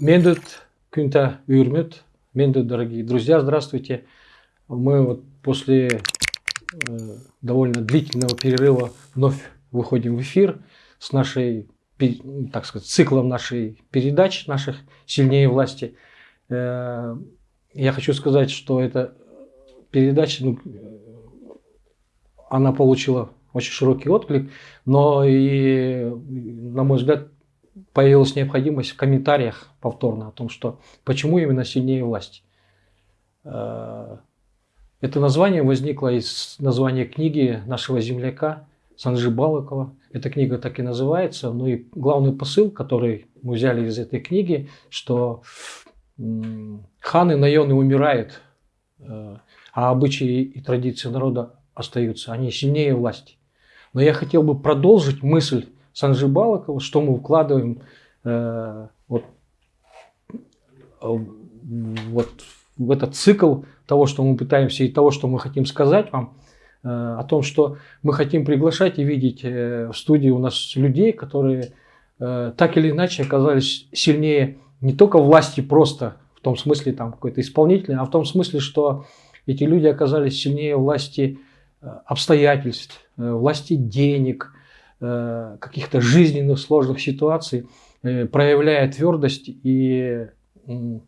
Мендут Кюнта Юрмют. Мендут, дорогие друзья, здравствуйте. Мы вот после э, довольно длительного перерыва вновь выходим в эфир с нашей, так сказать, циклом нашей передач, наших «Сильнее власти». Э, я хочу сказать, что эта передача, ну, она получила очень широкий отклик, но и, на мой взгляд, появилась необходимость в комментариях повторно о том, что почему именно сильнее власть. Э, это название возникло из названия книги нашего земляка Санжи Балыкова. Эта книга так и называется. Ну и главный посыл, который мы взяли из этой книги, что ханы, наёны умирают, э, а обычаи и традиции народа остаются. Они сильнее власти. Но я хотел бы продолжить мысль Санжи Балакова, что мы вкладываем э, вот, вот в этот цикл того, что мы пытаемся и того, что мы хотим сказать вам, э, о том, что мы хотим приглашать и видеть э, в студии у нас людей, которые э, так или иначе оказались сильнее не только власти просто, в том смысле там какой-то исполнительный, а в том смысле, что эти люди оказались сильнее власти обстоятельств, власти денег, каких-то жизненных сложных ситуаций, проявляя твердость и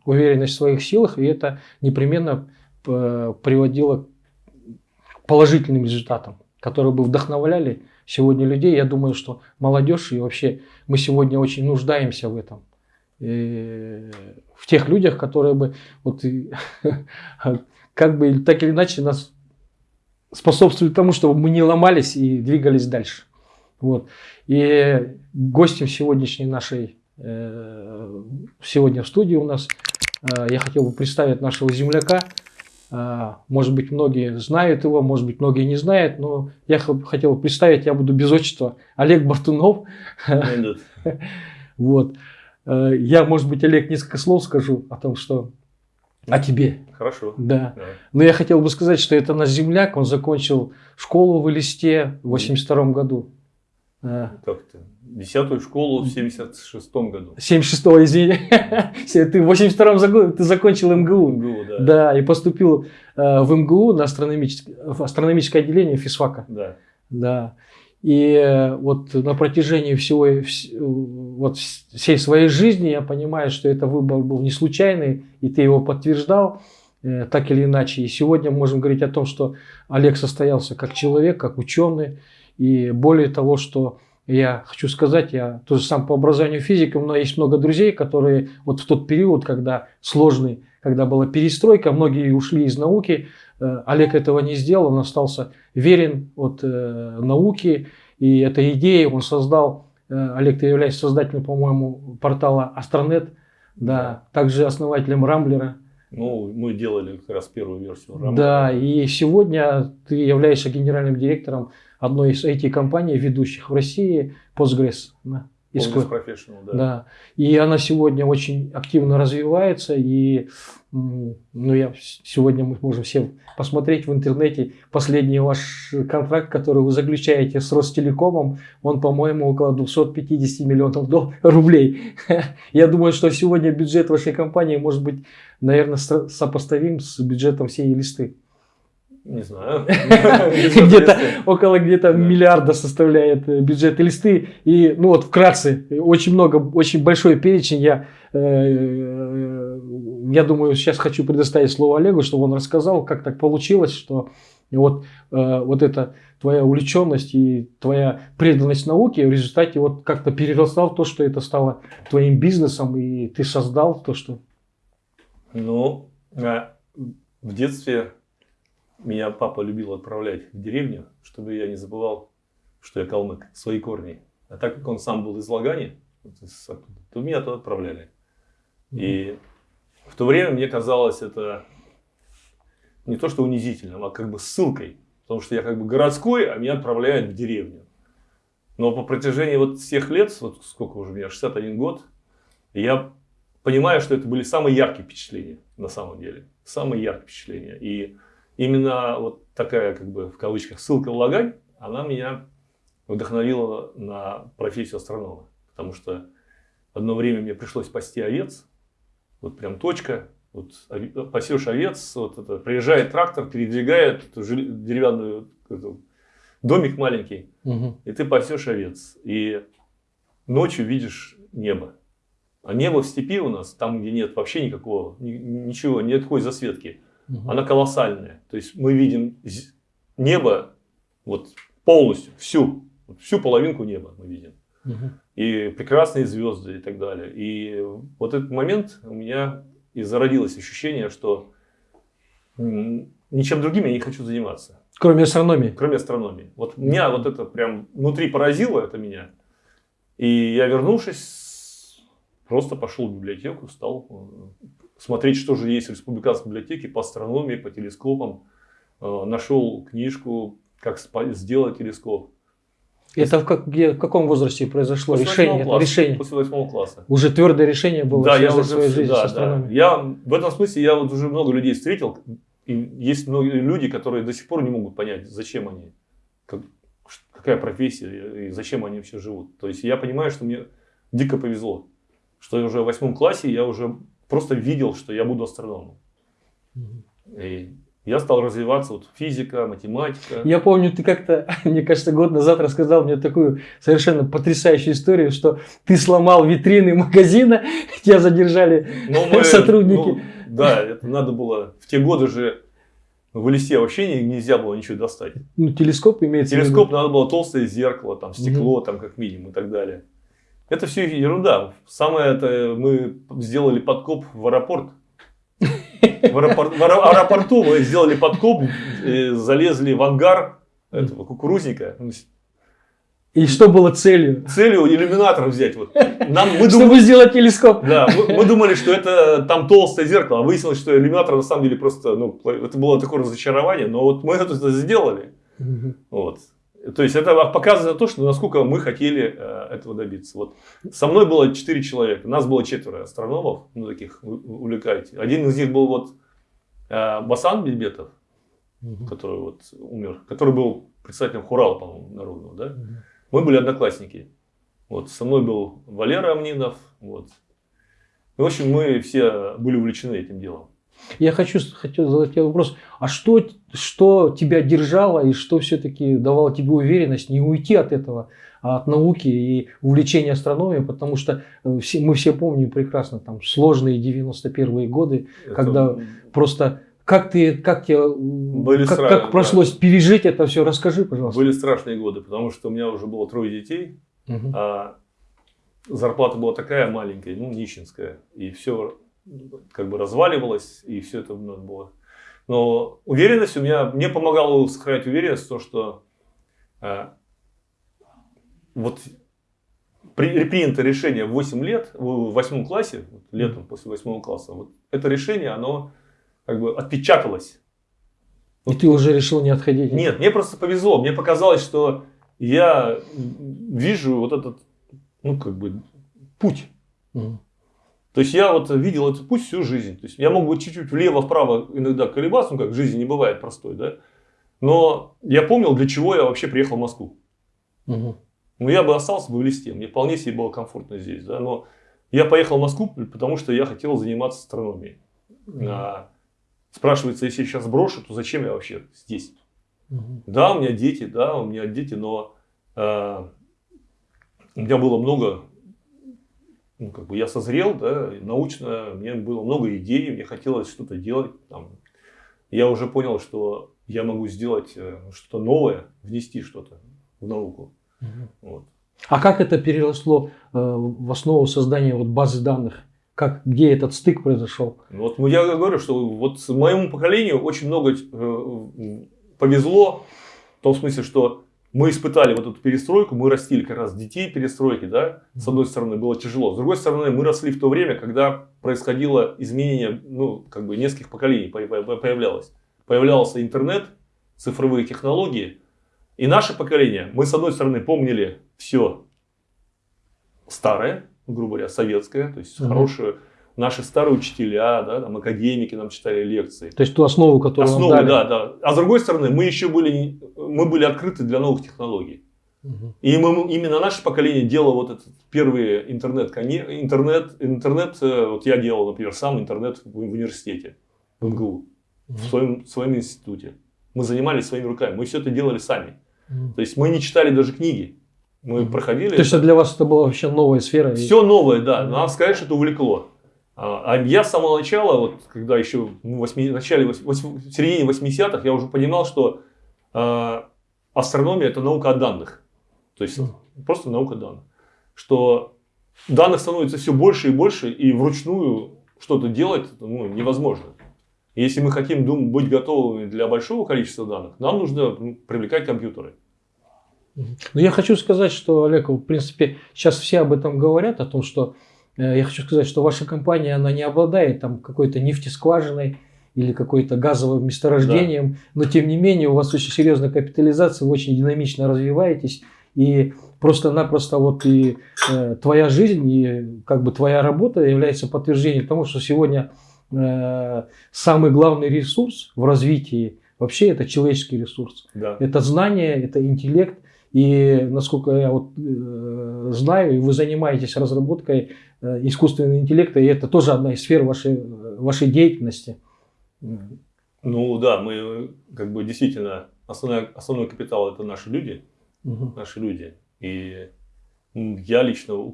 уверенность в своих силах, и это непременно э, приводило к положительным результатам, которые бы вдохновляли сегодня людей. Я думаю, что молодежь и вообще мы сегодня очень нуждаемся в этом. И в тех людях, которые бы вот как бы так или иначе нас способствовали тому, чтобы мы не ломались и двигались дальше. Вот. И гостем сегодняшней нашей, сегодня в студии у нас, э, я хотел бы представить нашего земляка. Э, может быть, многие знают его, может быть, многие не знают, но я хотел бы представить, я буду без отчества, Олег Бартунов. Вот. Я, может быть, Олег, несколько слов скажу о том, что о тебе. Хорошо. Да. да. Но я хотел бы сказать, что это наш земляк, он закончил школу в Элисте в 82 году. Как-то. Десятую школу в 76-м году. 76-го, извини. Ты в 82-м году ты закончил МГУ. МГУ, да. Да, и поступил э, в МГУ на астрономическое, в астрономическое отделение физфака. Да. Да. И э, вот на протяжении всего, вот всей своей жизни я понимаю, что это выбор был не случайный, и ты его подтверждал э, так или иначе. И сегодня мы можем говорить о том, что Олег состоялся как человек, как ученый, и более того, что я хочу сказать, я тоже сам по образованию физик, но есть много друзей, которые вот в тот период, когда сложный, когда была перестройка, многие ушли из науки, э, Олег этого не сделал, он остался верен от э, науки, и этой идеей он создал, э, Олег, ты являешься создателем, по-моему, портала Астронет, да, также основателем Рамблера. Ну, мы делали как раз первую версию Рамблера. Да, и сегодня ты являешься генеральным директором одной из IT-компаний, ведущих в России, Postgres. Да, Postgres Professional, да. да. И она сегодня очень активно развивается. И ну, я, сегодня мы можем все посмотреть в интернете последний ваш контракт, который вы заключаете с Ростелекомом. Он, по-моему, около 250 миллионов рублей. Я думаю, что сегодня бюджет вашей компании может быть, наверное, сопоставим с бюджетом всей листы. Не знаю. Где-то около где-то миллиарда составляет э, бюджет листы. И, ну вот, вкратце, очень много, очень большой перечень. Я, э, э, я думаю, сейчас хочу предоставить слово Олегу, чтобы он рассказал, как так получилось, что вот, вот эта твоя увлеченность и твоя преданность науке в результате вот как-то переросла в то, что это стало твоим бизнесом, и ты создал то, что... Ну, в детстве меня папа любил отправлять в деревню, чтобы я не забывал, что я калмык, свои корни. А так как он сам был из Лагани, то меня туда отправляли. И в то время мне казалось это не то, что унизительным, а как бы ссылкой. Потому что я как бы городской, а меня отправляют в деревню. Но по протяжении вот всех лет, вот сколько уже у меня, 61 год, я понимаю, что это были самые яркие впечатления на самом деле. Самые яркие впечатления. И именно вот такая, как бы, в кавычках, ссылка в Лагань, она меня вдохновила на профессию астронома. Потому что одно время мне пришлось спасти овец, Вот прям точка. Вот пасешь овец, вот это, приезжает трактор, передвигает эту деревянную эту, домик маленький, угу. и ты пасешь овец. И ночью видишь небо. А небо в степи у нас, там, где нет вообще никакого, ничего, нет такой засветки, угу. она колоссальная. То есть мы видим небо вот полностью, всю, всю половинку неба мы видим. Угу. И прекрасные звезды и так далее. И вот этот момент у меня и зародилось ощущение, что ничем другим я не хочу заниматься. Кроме астрономии? Кроме астрономии. Вот меня вот это прям внутри поразило, это меня. И я, вернувшись, просто пошел в библиотеку, стал э, смотреть, что же есть в республиканской библиотеке по астрономии, по телескопам. Э, нашел книжку, как сделать телескоп. Это в, как, где, в каком возрасте произошло после решение? Класса, решение? После восьмого класса. Уже твердое решение было да, я уже, свою жизнь да, с астрономией. Да. Я, в этом смысле я вот уже много людей встретил. И есть многие люди, которые до сих пор не могут понять, зачем они, как, какая профессия и зачем они вообще живут. То есть я понимаю, что мне дико повезло, что я уже в восьмом классе я уже просто видел, что я буду астрономом. И я стал развиваться, вот физика, математика. Я помню, ты как-то, мне кажется, год назад рассказал мне такую совершенно потрясающую историю, что ты сломал витрины магазина, тебя задержали ну, мы, сотрудники. Ну, да, это надо было, в те годы же в листе вообще нельзя было ничего достать. Ну, телескоп имеется Телескоп надо было толстое зеркало, там, стекло, угу. там, как минимум и так далее. Это все ерунда. Самое это мы сделали подкоп в аэропорт в, аэропорт, в аэропорту мы сделали подкоп, залезли в ангар этого кукурузника. И что было целью? Целью иллюминатор взять. Вот. Нам, мы Чтобы дум... сделать телескоп. Да, мы, мы думали, что это там толстое зеркало, а выяснилось, что иллюминатор на самом деле просто, ну, это было такое разочарование, но вот мы это сделали. Вот. То есть это показывает то, что насколько мы хотели э, этого добиться. Вот со мной было 4 человека, нас было четверо астрономов, ну таких увлекаете. Один из них был вот э, Басан Бельбетов, угу. который вот умер, который был председателем Хурала, по-моему, народного, да? Угу. Мы были одноклассники. Вот со мной был Валера Амнинов, вот. И, в общем, мы все были увлечены этим делом. Я хочу, хотел задать тебе вопрос, а что, что тебя держало и что все-таки давало тебе уверенность не уйти от этого, а от науки и увлечения астрономией, потому что э, все, мы все помним прекрасно там сложные 91-е годы, это... когда просто как ты, как тебе, Были как, страх... как пришлось да. пережить это все, расскажи, пожалуйста. Были страшные годы, потому что у меня уже было трое детей, угу. а зарплата была такая маленькая, ну нищенская, и все как бы разваливалось, и все это надо было. Но уверенность у меня, мне помогало сохранять уверенность, то, что э, вот при, принято решение в 8 лет, в 8 классе, летом после 8 класса, вот это решение, оно как бы отпечаталось. И ты уже решил не отходить? Нет, мне просто повезло. Мне показалось, что я вижу вот этот, ну, как бы, путь. Угу. То есть я вот видел этот путь всю жизнь. То есть я мог бы чуть-чуть влево-вправо иногда колебаться, ну как в жизни не бывает простой, да. Но я помнил, для чего я вообще приехал в Москву. Угу. Ну я бы остался бы в листе, мне вполне себе было комфортно здесь, да. Но я поехал в Москву, потому что я хотел заниматься астрономией. Угу. А, спрашивается, если я сейчас брошу, то зачем я вообще здесь? Угу. Да, у меня дети, да, у меня дети, но а, у меня было много ну, как бы я созрел, да, научно, мне было много идей, мне хотелось что-то делать. Там. Я уже понял, что я могу сделать э, что-то новое, внести что-то в науку. Угу. Вот. А как это переросло э, в основу создания вот базы данных? Как, где этот стык произошел? Вот ну, я говорю, что вот моему поколению очень много э, повезло, в том смысле, что мы испытали вот эту перестройку, мы растили как раз детей перестройки, да, с одной стороны было тяжело, с другой стороны мы росли в то время, когда происходило изменение, ну, как бы нескольких поколений появлялось. Появлялся интернет, цифровые технологии, и наше поколение, мы с одной стороны помнили все старое, грубо говоря, советское, то есть угу. хорошую наши старые учителя, да, там, академики нам читали лекции. То есть ту основу, которую основу, нам дали. да, да. А с другой стороны, мы еще были, мы были открыты для новых технологий. И мы, именно наше поколение делало вот этот первый интернет, интернет, интернет, э, вот я делал, например, сам интернет в, в университете, в МГУ, в своем, в своем институте. Мы занимались своими руками, мы все это делали сами. То есть мы не читали даже книги. Мы проходили. То есть для вас это была вообще новая сфера? Все новое, да. Надо сказать, что это увлекло. А, а я с самого начала, вот когда еще в, 8, начале, в середине 80-х, я уже понимал, что э, астрономия это наука о данных. То есть просто наука данных. Что данных становится все больше и больше, и вручную что-то делать ну, невозможно. Если мы хотим дум, быть готовыми для большого количества данных, нам нужно ну, привлекать компьютеры. Но я хочу сказать, что, Олег, в принципе, сейчас все об этом говорят, о том, что я хочу сказать, что ваша компания, она не обладает там какой-то нефтескважиной или какой-то газовым месторождением, да. но тем не менее у вас очень серьезная капитализация, вы очень динамично развиваетесь, и просто-напросто вот и э, твоя жизнь, и как бы твоя работа является подтверждением тому, что сегодня э, самый главный ресурс в развитии вообще это человеческий ресурс. Да. Это знание, это интеллект, и насколько я вот, э, знаю, вы занимаетесь разработкой э, искусственного интеллекта, и это тоже одна из сфер вашей, вашей деятельности. Ну да, мы как бы действительно основной, основной капитал это наши люди, угу. наши люди. И я лично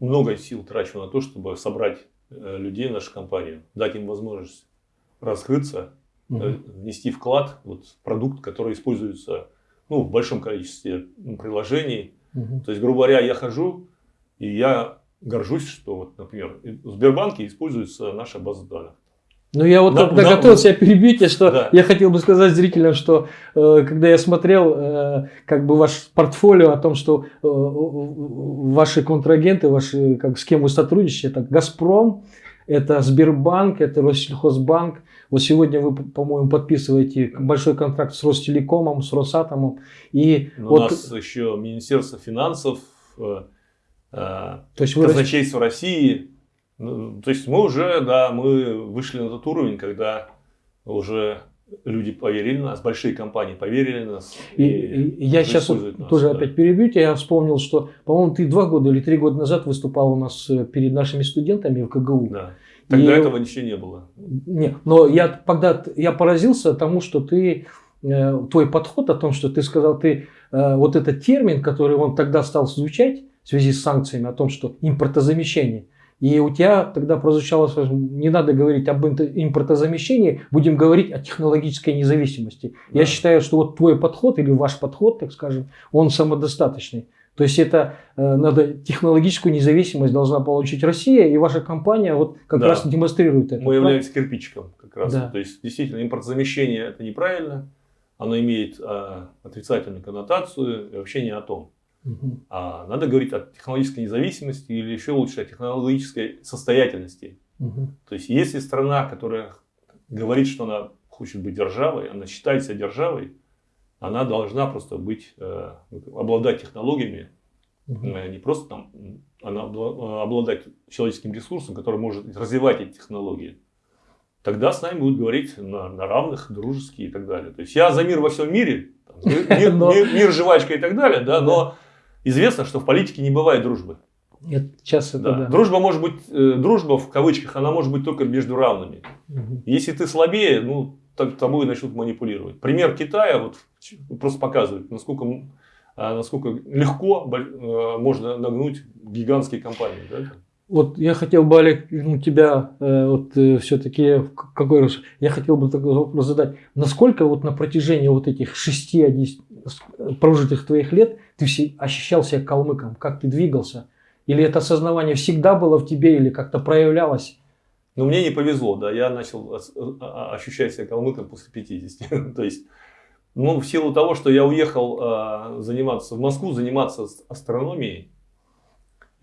много сил трачу на то, чтобы собрать э, людей в нашу компанию, дать им возможность раскрыться, угу. внести вклад вот, в продукт, который используется ну, в большом количестве приложений. Угу. То есть, грубо говоря, я хожу, и я горжусь, что, вот, например, в Сбербанке используется наша база данных. Ну, я вот да, когда да, готовился себя перебить, что да. я хотел бы сказать зрителям, что э, когда я смотрел э, как бы ваш портфолио о том, что э, ваши контрагенты, ваши, как, с кем вы сотрудничаете, это «Газпром», это Сбербанк, это Россельхозбанк, вот сегодня вы, по-моему, подписываете большой контракт с Ростелекомом, с Росатомом. И Но вот... У нас еще Министерство финансов, э, то есть вы... казначейство России. Ну, то есть мы уже, да, мы вышли на тот уровень, когда уже люди поверили в нас, большие компании поверили в нас. И, и я сейчас вот нас, тоже да. опять перебью тебя, я вспомнил, что, по-моему, ты два года или три года назад выступал у нас э, перед нашими студентами в КГУ. Да. Тогда и, этого ничего не было. Нет, но я тогда я поразился тому, что ты э, твой подход о том, что ты сказал, ты э, вот этот термин, который он тогда стал звучать в связи с санкциями, о том, что импортозамещение. И у тебя тогда прозвучало, не надо говорить об импортозамещении, будем говорить о технологической независимости. Да. Я считаю, что вот твой подход или ваш подход, так скажем, он самодостаточный. То есть это э, надо технологическую независимость должна получить Россия, и ваша компания вот как да. раз демонстрирует это. Мы являемся кирпичиком как раз. Да. То есть действительно импортозамещение это неправильно, оно имеет а, отрицательную коннотацию и вообще не о том. Угу. А надо говорить о технологической независимости или еще лучше о технологической состоятельности. Угу. То есть если страна, которая говорит, что она хочет быть державой, она считает себя державой, она должна просто быть, э, обладать технологиями, угу. не просто там, она обладать человеческим ресурсом, который может развивать эти технологии. Тогда с нами будут говорить на, на равных, дружеские и так далее. То есть я за мир во всем мире, мир, но... мир, мир, жвачка и так далее, да, но известно, что в политике не бывает дружбы. Нет, сейчас это да. Да. Дружба может быть, э, дружба в кавычках, она может быть только между равными. Угу. Если ты слабее, ну, тобой начнут манипулировать. Пример Китая вот, просто показывает, насколько, а, насколько легко э, можно нагнуть гигантские компании. Да? Вот я хотел бы, Олег, ну, тебя э, вот э, все-таки какой раз я хотел бы такой вопрос задать. Насколько вот на протяжении вот этих 6 прожитых твоих лет ты все, ощущал себя калмыком? Как ты двигался? Или это осознавание всегда было в тебе или как-то проявлялось? Но мне не повезло, да, я начал а, а, ощущать себя калмыком после 50. То есть, ну, в силу того, что я уехал э, заниматься в Москву, заниматься астрономией,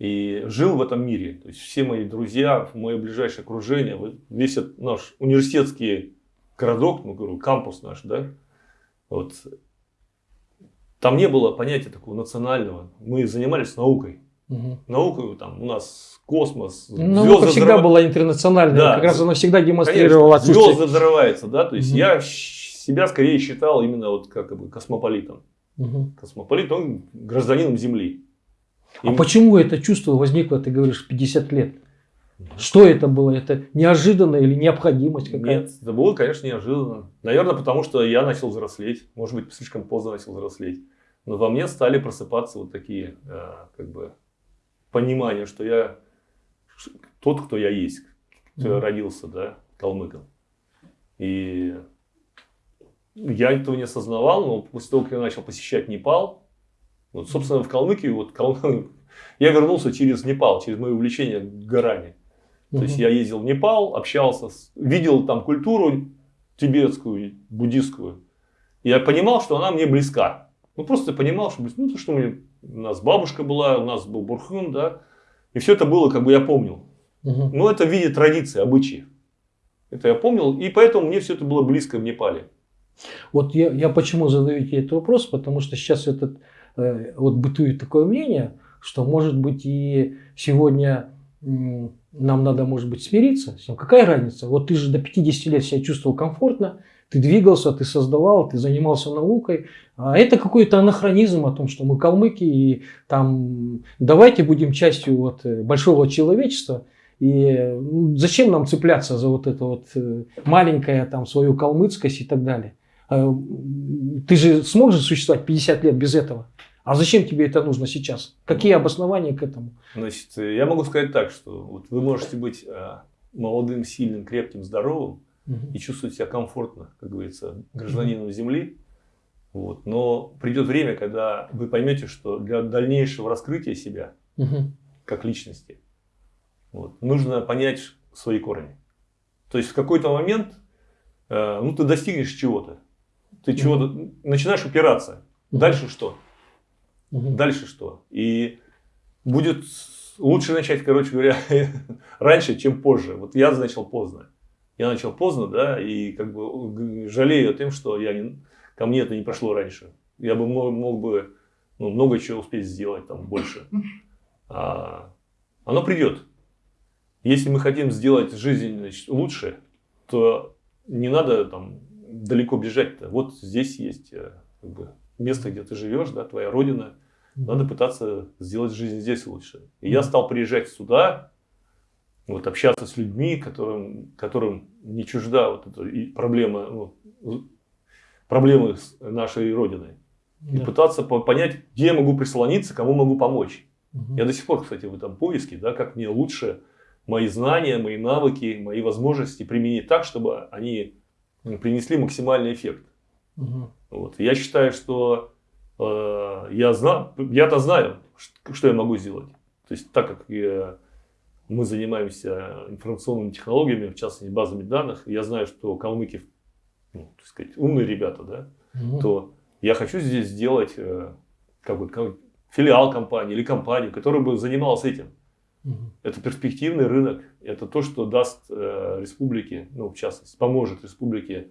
и жил в этом мире. То есть, все мои друзья, мое ближайшее окружение, весь этот наш университетский городок, ну, говорю, кампус наш, да, вот, там не было понятия такого национального. Мы занимались наукой. Угу. Наука там у нас космос, ну, звезды всегда взрыв... была интернациональная, да. как раз она всегда демонстрировала Конечно, звезды взрываются, да, то есть угу. я себя скорее считал именно вот как бы космополитом. Угу. Космополит, он гражданином Земли. А почему это чувство возникло, ты говоришь, 50 лет? Что это было? Это неожиданно или необходимость какая-то? Нет, это было, конечно, неожиданно. Наверное, потому что я начал взрослеть. Может быть, слишком поздно начал взрослеть. Но во мне стали просыпаться вот такие, э, как бы, понимания, что я тот, кто я есть, кто mm-hmm. я родился, да, калмыком. И я этого не осознавал, но после того, как я начал посещать Непал, вот, собственно, в Калмыкии, вот, Кал... я вернулся через Непал, через мое увлечение горами. То есть я ездил в Непал, общался, видел там культуру тибетскую, буддистскую. Я понимал, что она мне близка. Ну, просто понимал, что, ну, то, что мы, у нас бабушка была, у нас был Бурхун, да. И все это было, как бы я помнил. Угу. Но это в виде традиции, обычаев. Это я помнил, и поэтому мне все это было близко в Непале. Вот я, я почему задаю тебе этот вопрос, потому что сейчас этот, вот бытует такое мнение, что может быть и сегодня нам надо, может быть, смириться с ним. Какая разница? Вот ты же до 50 лет себя чувствовал комфортно, ты двигался, ты создавал, ты занимался наукой. А это какой-то анахронизм о том, что мы калмыки, и там давайте будем частью вот э, большого человечества. И зачем нам цепляться за вот это вот э, маленькое там свою калмыцкость и так далее? А, ты же сможешь существовать 50 лет без этого? А зачем тебе это нужно сейчас? Какие обоснования к этому? Значит, я могу сказать так, что вот вы можете быть э, молодым, сильным, крепким, здоровым угу. и чувствовать себя комфортно, как говорится, гражданином угу. Земли. Вот. Но придет время, когда вы поймете, что для дальнейшего раскрытия себя угу. как личности вот, нужно понять свои корни. То есть в какой-то момент э, ну, ты достигнешь чего-то. Ты чего-то начинаешь упираться. Дальше что? Угу. Дальше что? И будет лучше начать, короче говоря, раньше, чем позже. Вот я начал поздно. Я начал поздно, да, и как бы жалею о том, что я не, ко мне это не прошло раньше. Я бы мог, мог бы ну, много чего успеть сделать там больше. А, оно придет. Если мы хотим сделать жизнь значит, лучше, то не надо там далеко бежать. -то. Вот здесь есть э, как бы, место, где ты живешь, да, твоя родина. Надо пытаться сделать жизнь здесь лучше. И я стал приезжать сюда, вот, общаться с людьми, которым, которым не чужда вот эта проблема, ну, проблемы нашей Родиной. Да. И пытаться понять, где я могу прислониться, кому могу помочь. Угу. Я до сих пор, кстати, в этом поиске, да, как мне лучше мои знания, мои навыки, мои возможности применить так, чтобы они принесли максимальный эффект. Угу. Вот. Я считаю, что я знаю, я-то знаю, что я могу сделать. То есть, так как я, мы занимаемся информационными технологиями, в частности, базами данных, я знаю, что калмыки, ну, так сказать, умные ребята, да, угу. то я хочу здесь сделать э, как бы, филиал компании или компанию, которая бы занималась этим. Угу. Это перспективный рынок, это то, что даст э, республике, ну, в частности, поможет республике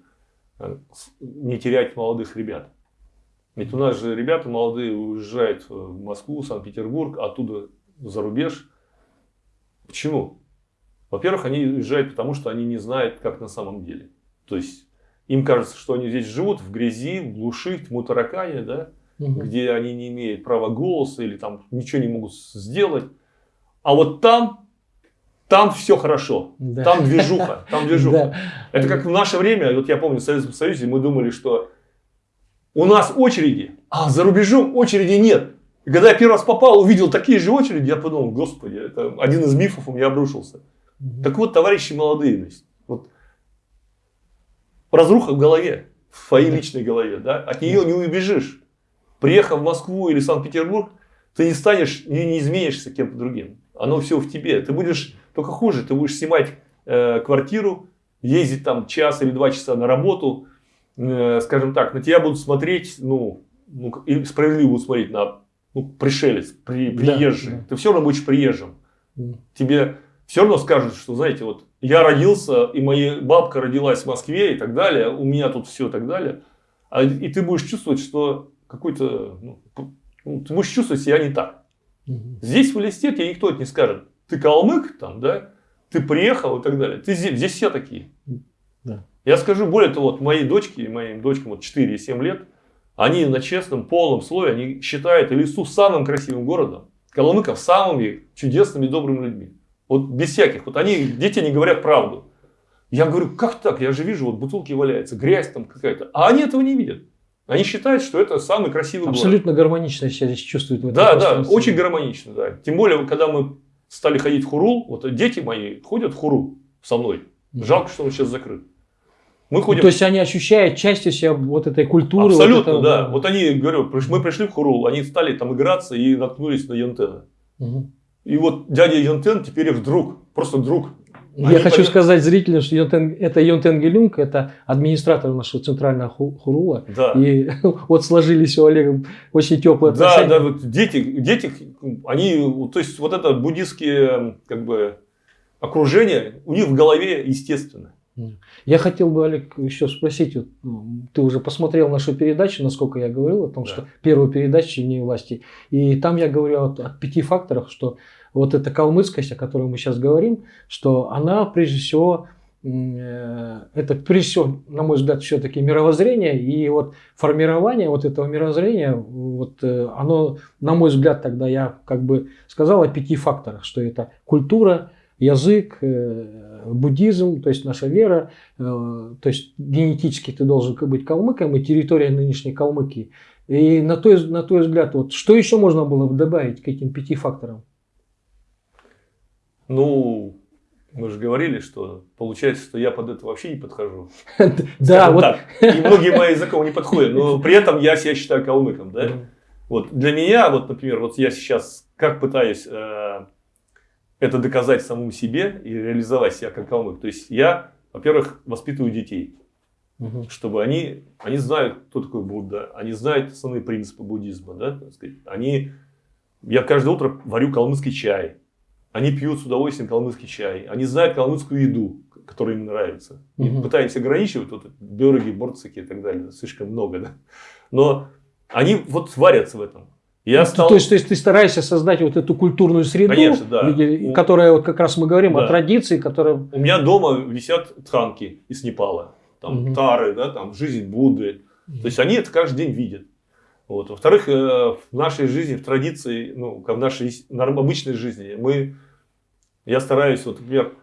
э, не терять молодых ребят. Ведь у нас же ребята молодые уезжают в Москву, Санкт-Петербург, оттуда за рубеж. Почему? Во-первых, они уезжают потому, что они не знают, как на самом деле. То есть, им кажется, что они здесь живут в грязи, в глуши, в тьму да? угу. где они не имеют права голоса или там ничего не могут сделать. А вот там, там все хорошо. Да. Там движуха. Там движуха. Да. Это как в наше время, вот я помню, в Советском Союзе мы думали, что у нас очереди, а за рубежом очереди нет. И когда я первый раз попал, увидел такие же очереди, я подумал, господи, это один из мифов у меня обрушился. Угу. Так вот, товарищи молодые, значит, вот, разруха в голове, в твоей личной голове, да, от нее не убежишь. Приехав в Москву или Санкт-Петербург, ты не станешь, не, не изменишься кем-то другим. Оно все в тебе. Ты будешь только хуже, ты будешь снимать э, квартиру, ездить там час или два часа на работу, Э, скажем так, на тебя будут смотреть, ну, ну и справедливо будут смотреть на ну, пришелец, при, приезжий. Да, да. Ты все равно будешь приезжим. Да. Тебе все равно скажут, что, знаете, вот я родился, и моя бабка родилась в Москве и так далее, у меня тут все и так далее. А, и ты будешь чувствовать, что какой-то, ну, ну, ты будешь чувствовать себя не так. Угу. Здесь в листе тебе никто это не скажет. Ты калмык там, да, ты приехал и так далее. Ты здесь, здесь все такие. Да. Я скажу более того, вот моей дочке, моим дочкам вот 4 и 7 лет, Они на честном, полном слое, они считают Илису самым красивым городом, Коломыков самыми чудесными, добрыми людьми. Вот без всяких. Вот они, дети не говорят правду. Я говорю, как так? Я же вижу, вот бутылки валяются, грязь там какая-то. А они этого не видят. Они считают, что это самый красивый Абсолютно город. гармонично себя здесь чувствуют. В этом да, да, очень гармонично. Да. Тем более, когда мы стали ходить в хурул, вот дети мои ходят в хурул со мной. Жалко, что он сейчас закрыт. Мы ходим... То есть они ощущают частью себя вот этой культуры. Абсолютно, вот этого... да. Вот они, говорю, мы пришли в хурул, они стали там играться и наткнулись на Янтена. Угу. И вот дядя Янтен теперь их друг, просто друг. Я Они хочу понят... сказать зрителям, что Йонтен, это Йонтен Гелюнг, это администратор нашего центрального хурула. Да. И вот сложились у Олега очень теплые отношения. Да, да, вот дети, дети, они, то есть вот это буддийские как бы окружение у них в голове естественно. Я хотел бы, Олег, еще спросить, вот, ты уже посмотрел нашу передачу, насколько я говорил о том, да. что первую передачу «Не власти», и там я говорю о, о пяти факторах, что вот эта калмыцкость, о которой мы сейчас говорим, что она прежде всего, э, это прежде всего, на мой взгляд, все-таки мировоззрение, и вот формирование вот этого мировоззрения, вот э, оно, на мой взгляд, тогда я как бы сказал о пяти факторах, что это культура, язык, э, буддизм, то есть наша вера, э, то есть генетически ты должен быть калмыком и территория нынешней Калмыкии. И на твой, на твой взгляд, вот, что еще можно было бы добавить к этим пяти факторам? Ну, мы же говорили, что получается, что я под это вообще не подхожу. Да, вот. И многие мои языком не подходят, но при этом я себя считаю калмыком, да? Вот для меня, вот, например, вот я сейчас как пытаюсь э, это доказать самому себе и реализовать себя как калмык. То есть я, во-первых, воспитываю детей, угу. чтобы они, они знают, кто такой Будда, они знают основные принципы буддизма. Да, сказать. Они, я каждое утро варю калмыцкий чай, они пьют с удовольствием калмыцкий чай, они знают калмыцкую еду, которая им нравится. Угу. И пытаемся ограничивать вот бюроги, борцики и так далее, слишком много. Да? Но они вот варятся в этом. Я ну, стал... то, есть, то есть ты стараешься создать вот эту культурную среду, Конечно, да. где, которая вот как раз мы говорим да. о традиции, которая... У меня дома висят тханки из Непала, там угу. тары, да, там жизнь Будды. Угу. То есть они это каждый день видят. Вот. Во-вторых, э, в нашей жизни, в традиции, ну, в нашей обычной жизни, мы, я стараюсь, вот, например,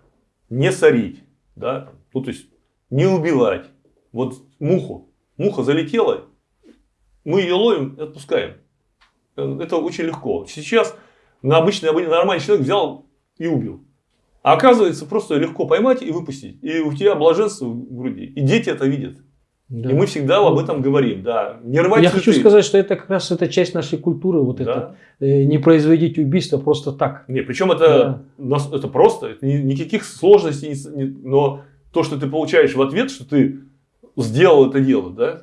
не сорить, да, ну, то есть не убивать. Вот муху, муха залетела, мы ее ловим и отпускаем. Это очень легко. Сейчас на обычный, нормальный человек взял и убил. А оказывается, просто легко поймать и выпустить. И у тебя блаженство в груди. И дети это видят. Да. И мы всегда об этом говорим. Да. Не рвать Я цветы. хочу сказать, что это как раз это часть нашей культуры. Вот да. это, э, не производить убийство просто так. Не, причем это, да. это просто, это никаких сложностей. Но то, что ты получаешь в ответ, что ты сделал это дело, да,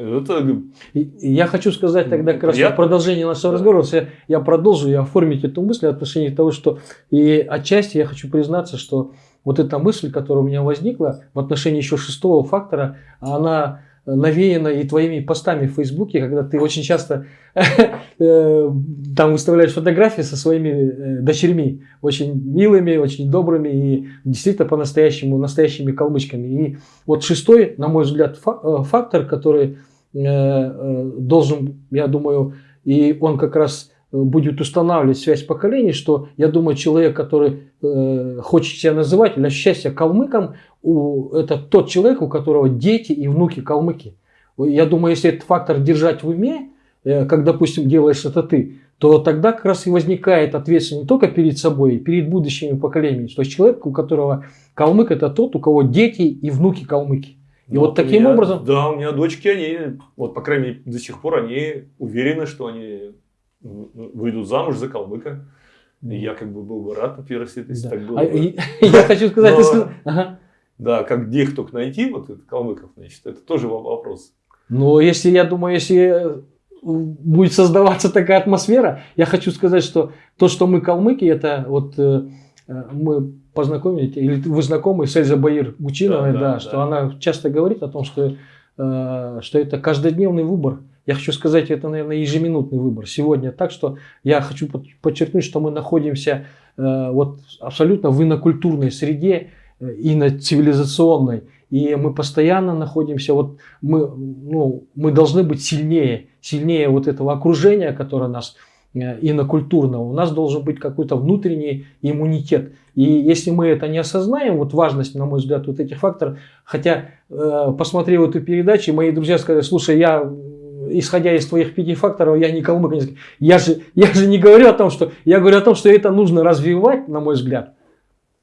это... Я хочу сказать тогда как раз в продолжении нашего да. разговора, я, я продолжу и оформить эту мысль в отношении того, что и отчасти я хочу признаться, что вот эта мысль, которая у меня возникла в отношении еще шестого фактора, она навеяно и твоими постами в Фейсбуке, когда ты очень часто э, там выставляешь фотографии со своими э, дочерьми, очень милыми, очень добрыми и действительно по-настоящему настоящими калмычками. И вот шестой, на мой взгляд, э, фактор, который должен, я думаю, и он как раз будет устанавливать связь поколений, что я думаю, человек, который э, хочет себя называть ощущать себя калмыком, у, это тот человек, у которого дети и внуки калмыки. Я думаю, если этот фактор держать в уме, э, как, допустим, делаешь это ты, то тогда как раз и возникает ответственность не только перед собой, перед будущими поколениями. То есть человек, у которого калмык, это тот, у кого дети и внуки калмыки. И ну, вот таким меня, образом... Да, у меня дочки, они, вот по крайней мере, до сих пор, они уверены, что они выйдут замуж за калмыка. И я как бы был бы рад, например, если да. так было. А, бы. Я хочу сказать, Но, ага. да, как где их только найти, вот это калмыков, значит, это тоже вопрос. Но если, я думаю, если будет создаваться такая атмосфера, я хочу сказать, что то, что мы калмыки, это вот э, мы познакомились, или вы знакомы с Эльзой Баир Бучиновой, да, да, да, что да. она часто говорит о том, что, э, что это каждодневный выбор. Я хочу сказать, это, наверное, ежеминутный выбор. Сегодня так, что я хочу подчеркнуть, что мы находимся э, вот абсолютно в инокультурной среде, э, и на цивилизационной. и мы постоянно находимся, вот мы, ну, мы должны быть сильнее, сильнее вот этого окружения, которое нас э, инокультурного, у нас должен быть какой-то внутренний иммунитет. И если мы это не осознаем, вот важность, на мой взгляд, вот этих факторов, хотя э, посмотрел эту передачу, мои друзья сказали, слушай, я исходя из твоих пяти факторов, я не калмык. Я же, я же не говорю о том, что... Я говорю о том, что это нужно развивать, на мой взгляд.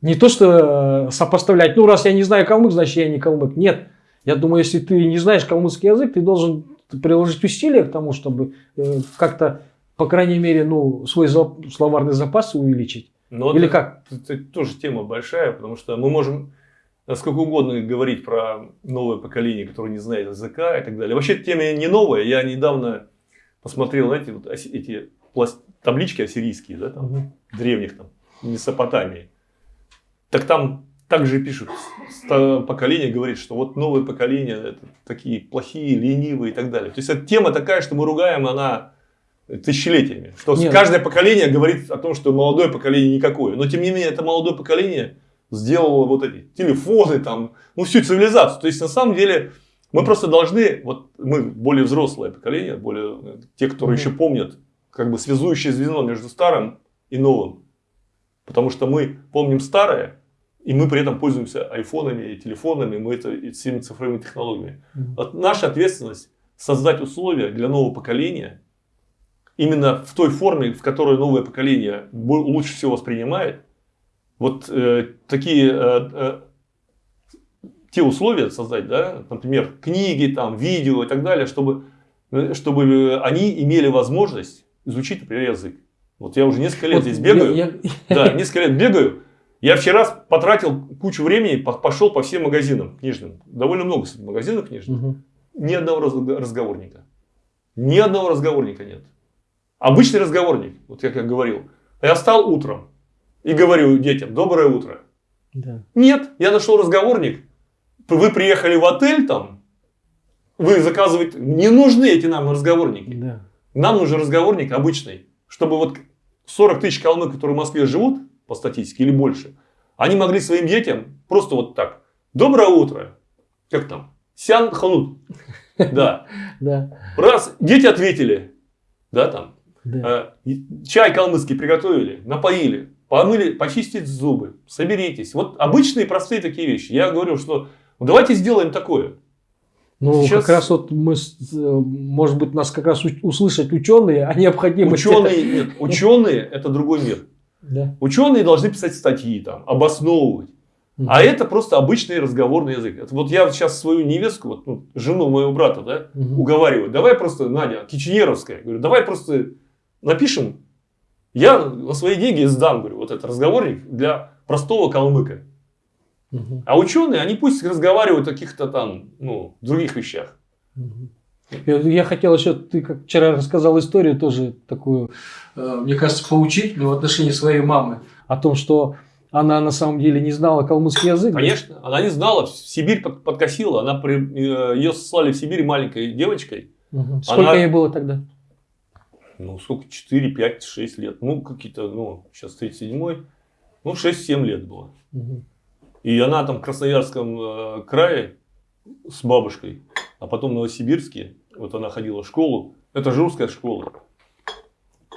Не то, что э, сопоставлять, ну, раз я не знаю калмык, значит, я не калмык. Нет. Я думаю, если ты не знаешь калмыцкий язык, ты должен приложить усилия к тому, чтобы э, как-то, по крайней мере, ну, свой словарный запас увеличить. Но Или это, как? Это, тоже тема большая, потому что мы можем насколько угодно говорить про новое поколение, которое не знает языка и так далее. Вообще тема не новая. Я недавно посмотрел, знаете, вот эти таблички ассирийские, да, там, угу. древних там, Месопотамии. Так там также пишут, поколение говорит, что вот новое поколение это такие плохие, ленивые и так далее. То есть это тема такая, что мы ругаем, она тысячелетиями. Что Нет. каждое поколение говорит о том, что молодое поколение никакое. Но тем не менее, это молодое поколение сделало вот эти телефоны, там, ну, всю цивилизацию. То есть, на самом деле, мы просто должны, вот мы более взрослое поколение, более те, которые mm-hmm. еще помнят, как бы связующее звено между старым и новым. Потому что мы помним старое, и мы при этом пользуемся айфонами и телефонами, мы это и всеми цифровыми технологиями. Mm-hmm. Наша ответственность создать условия для нового поколения, именно в той форме, в которой новое поколение лучше всего воспринимает, вот э, такие э, э, те условия создать, да, например, книги, там, видео и так далее, чтобы, э, чтобы они имели возможность изучить, например, язык. Вот я уже несколько лет вот здесь бегаю. Я. Да, несколько лет бегаю. Я вчера потратил кучу времени, пошел по всем магазинам книжным. Довольно много магазинов книжных. Угу. Ни одного разговорника. Ни одного разговорника нет. Обычный разговорник, вот как я говорил. Я встал утром, и говорю детям, доброе утро. Да. Нет, я нашел разговорник. Вы приехали в отель там, вы заказываете, не нужны эти нам разговорники. Да. Нам нужен разговорник обычный, чтобы вот 40 тысяч калмык, которые в Москве живут, по статистике, или больше, они могли своим детям просто вот так. Доброе утро. Как там? Сян ханут. Да. Да. Раз, дети ответили. Да, там. Да. Э, чай калмыцкий приготовили, напоили помыли, почистить зубы, соберитесь. Вот обычные простые такие вещи. Я говорю, что ну, давайте сделаем такое. Ну, Сейчас... как раз вот мы, может быть, нас как раз услышать ученые о необходимости. Ученые, нет, ученые это другой мир. Да. Ученые должны писать статьи, там, обосновывать. Угу. А это просто обычный разговорный язык. Это вот я сейчас свою невестку, вот, ну, жену моего брата, да, угу. уговариваю. Давай просто, Надя, Киченеровская, говорю, давай просто напишем я на свои деньги сдам, говорю, вот этот разговорник для простого калмыка. Угу. А ученые, они пусть разговаривают о каких-то там, ну, других вещах. Угу. Я хотел еще, ты как вчера рассказал историю тоже такую, э, мне кажется, поучительную в отношении своей мамы. О том, что она на самом деле не знала калмыцкий язык. Конечно, да? она не знала. Сибирь подкосила. Она, э, ее слали в Сибирь маленькой девочкой. Угу. Сколько она... ей было тогда? Ну, сколько, 4, 5, 6 лет. Ну, какие-то, ну, сейчас 37-й, ну, 6-7 лет было. Угу. И она там в Красноярском э, крае с бабушкой, а потом в Новосибирске, вот она ходила в школу, это же русская школа.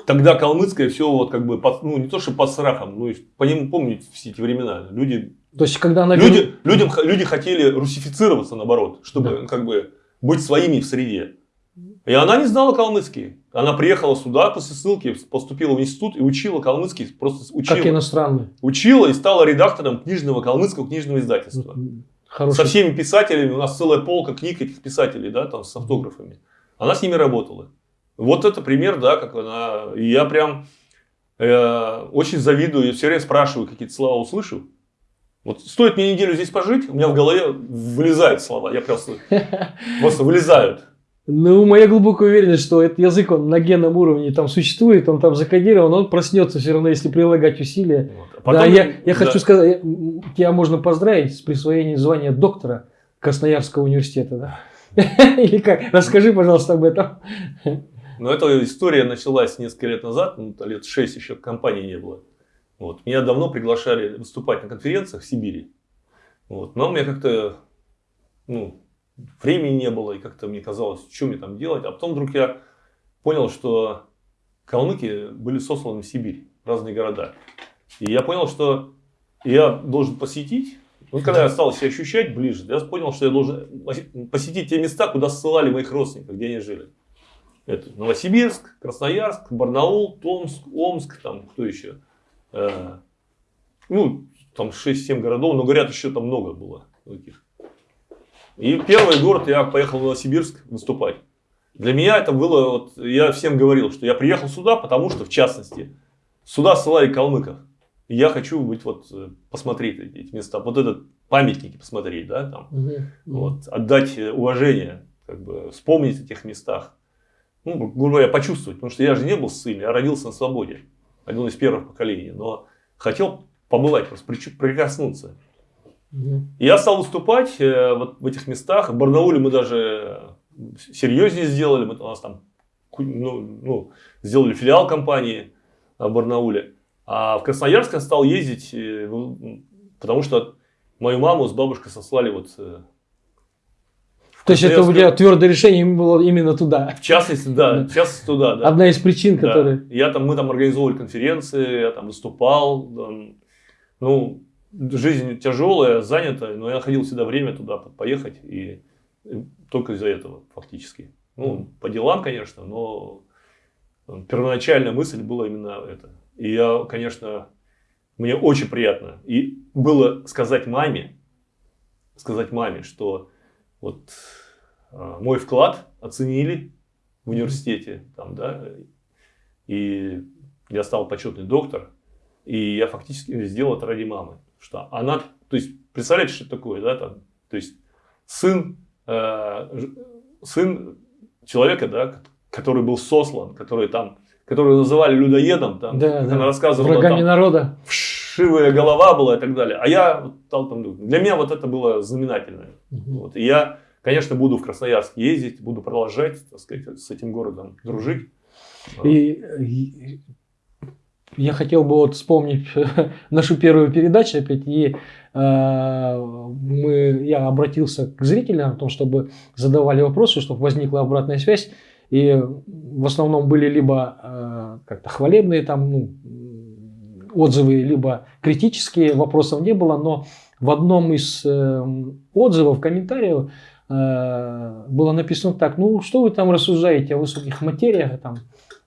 Тогда калмыцкая все вот как бы, под, ну не то что под страхом, ну по ним помнить все эти времена. Люди, то есть, когда она... люди, людям, люди хотели русифицироваться наоборот, чтобы да. как бы быть своими в среде. И она не знала калмыцкий. Она приехала сюда после ссылки, поступила в институт и учила калмыцкий. Просто учила. Как иностранный. Учила и стала редактором книжного калмыцкого книжного издательства. Хороший. Со всеми писателями. У нас целая полка книг этих писателей, да, там с автографами. Она с ними работала. Вот это пример, да, как она. И я прям э, очень завидую, я все время спрашиваю, какие-то слова услышу. Вот стоит мне неделю здесь пожить, у меня в голове вылезают слова. Я просто, просто вылезают. Ну, моя глубокая уверенность, что этот язык, он на генном уровне там существует, он там закодирован, он проснется все равно, если прилагать усилия. Вот. А потом, да, я, я да. хочу сказать, тебя можно поздравить с присвоением звания доктора Красноярского университета. Да? Или как? Расскажи, пожалуйста, об этом. Ну, эта история началась несколько лет назад, ну, лет шесть еще компании не было. Вот. Меня давно приглашали выступать на конференциях в Сибири. Вот. Но мне как-то ну, времени не было, и как-то мне казалось, что мне там делать. А потом вдруг я понял, что калмыки были сосланы в Сибирь, разные города. И я понял, что я должен посетить, ну, когда я стал себя ощущать ближе, я понял, что я должен посетить те места, куда ссылали моих родственников, где они жили. Это Новосибирск, Красноярск, Барнаул, Томск, Омск, там кто еще. Э, ну, там 6-7 городов, но говорят, еще там много было таких. И первый город я поехал в Новосибирск выступать. Для меня это было, вот, я всем говорил, что я приехал сюда, потому что, в частности, сюда ссылали калмыков. И я хочу быть, вот, э, посмотреть эти места, вот этот памятники посмотреть, да, там, угу. вот, отдать уважение, как бы, вспомнить о тех местах. Ну, грубо говоря, почувствовать, потому что я же не был ссыльный, я родился на свободе, один из первых поколений, но хотел побывать, просто прикоснуться. Угу. Я стал выступать э, вот в этих местах. В Барнауле мы даже серьезнее сделали. Мы у нас там ну, ну, сделали филиал компании в Барнауле. А в Красноярск я стал ездить, э, потому что мою маму с бабушкой сослали вот э, то есть это у тебя твердое решение было именно туда. В частности, да, в частности туда, да. Одна из причин, да. которые. Я там, мы там организовывали конференции, я там выступал. Там, ну, жизнь тяжелая, занята, но я находил всегда время туда поехать и только из-за этого фактически. Ну, по делам, конечно, но первоначальная мысль была именно это. И я, конечно, мне очень приятно. И было сказать маме, сказать маме, что вот э, мой вклад оценили в университете, там, да, и я стал почетный доктор, и я фактически сделал это ради мамы. Что она, то есть, представляете, что это такое, да, там, то есть, сын, э, сын человека, да, который был сослан, который там, который называли людоедом, там, да, да. она рассказывала, врагами там, народа. Вшивая голова была и так далее. А я вот, там, для меня вот это было знаменательное. Угу. Вот, и я, конечно, буду в Красноярск ездить, буду продолжать, так сказать, с этим городом дружить. И, я хотел бы вот вспомнить нашу первую передачу опять, и э, мы, я обратился к зрителям о том, чтобы задавали вопросы, чтобы возникла обратная связь. И в основном были либо э, как-то хвалебные там, ну, отзывы, либо критические, вопросов не было, но в одном из э, отзывов, комментариев э, было написано так, ну что вы там рассуждаете о высоких материях, там,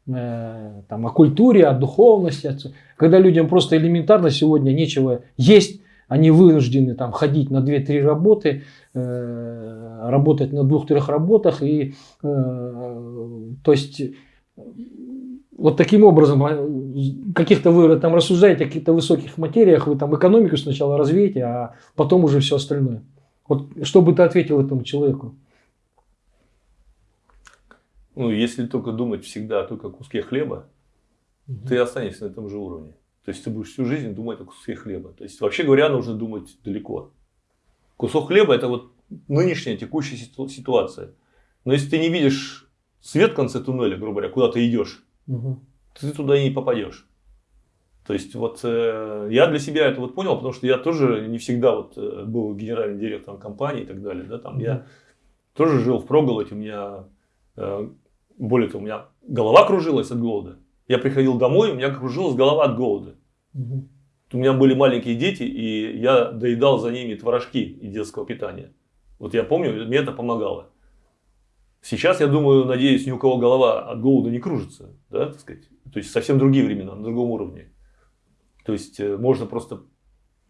Э, там, о культуре, о духовности. Когда людям просто элементарно сегодня нечего есть, они вынуждены там, ходить на 2-3 работы, э, работать на двух-трех работах. И, э, то есть, вот таким образом, а, каких-то вы там рассуждаете о каких-то высоких материях, вы там экономику сначала развеете, а потом уже все остальное. Вот что бы ты ответил этому человеку? Ну, если только думать всегда только о куске хлеба, угу. ты останешься на этом же уровне. То есть ты будешь всю жизнь думать о куске хлеба. То есть, вообще говоря, нужно думать далеко. Кусок хлеба это вот нынешняя текущая ситуация. Но если ты не видишь свет в конце туннеля, грубо говоря, куда ты идешь, угу. ты туда и не попадешь. То есть вот э, я для себя это вот понял, потому что я тоже не всегда вот э, был генеральным директором компании и так далее, да, там mm я тоже жил в проголоде, у меня э, более того, у меня голова кружилась от голода. Я приходил домой, у меня кружилась голова от голода. Угу. У меня были маленькие дети, и я доедал за ними творожки и детского питания. Вот я помню, мне это помогало. Сейчас, я думаю, надеюсь, ни у кого голова от голода не кружится. Да, так сказать? То есть, совсем другие времена, на другом уровне. То есть, э, можно просто,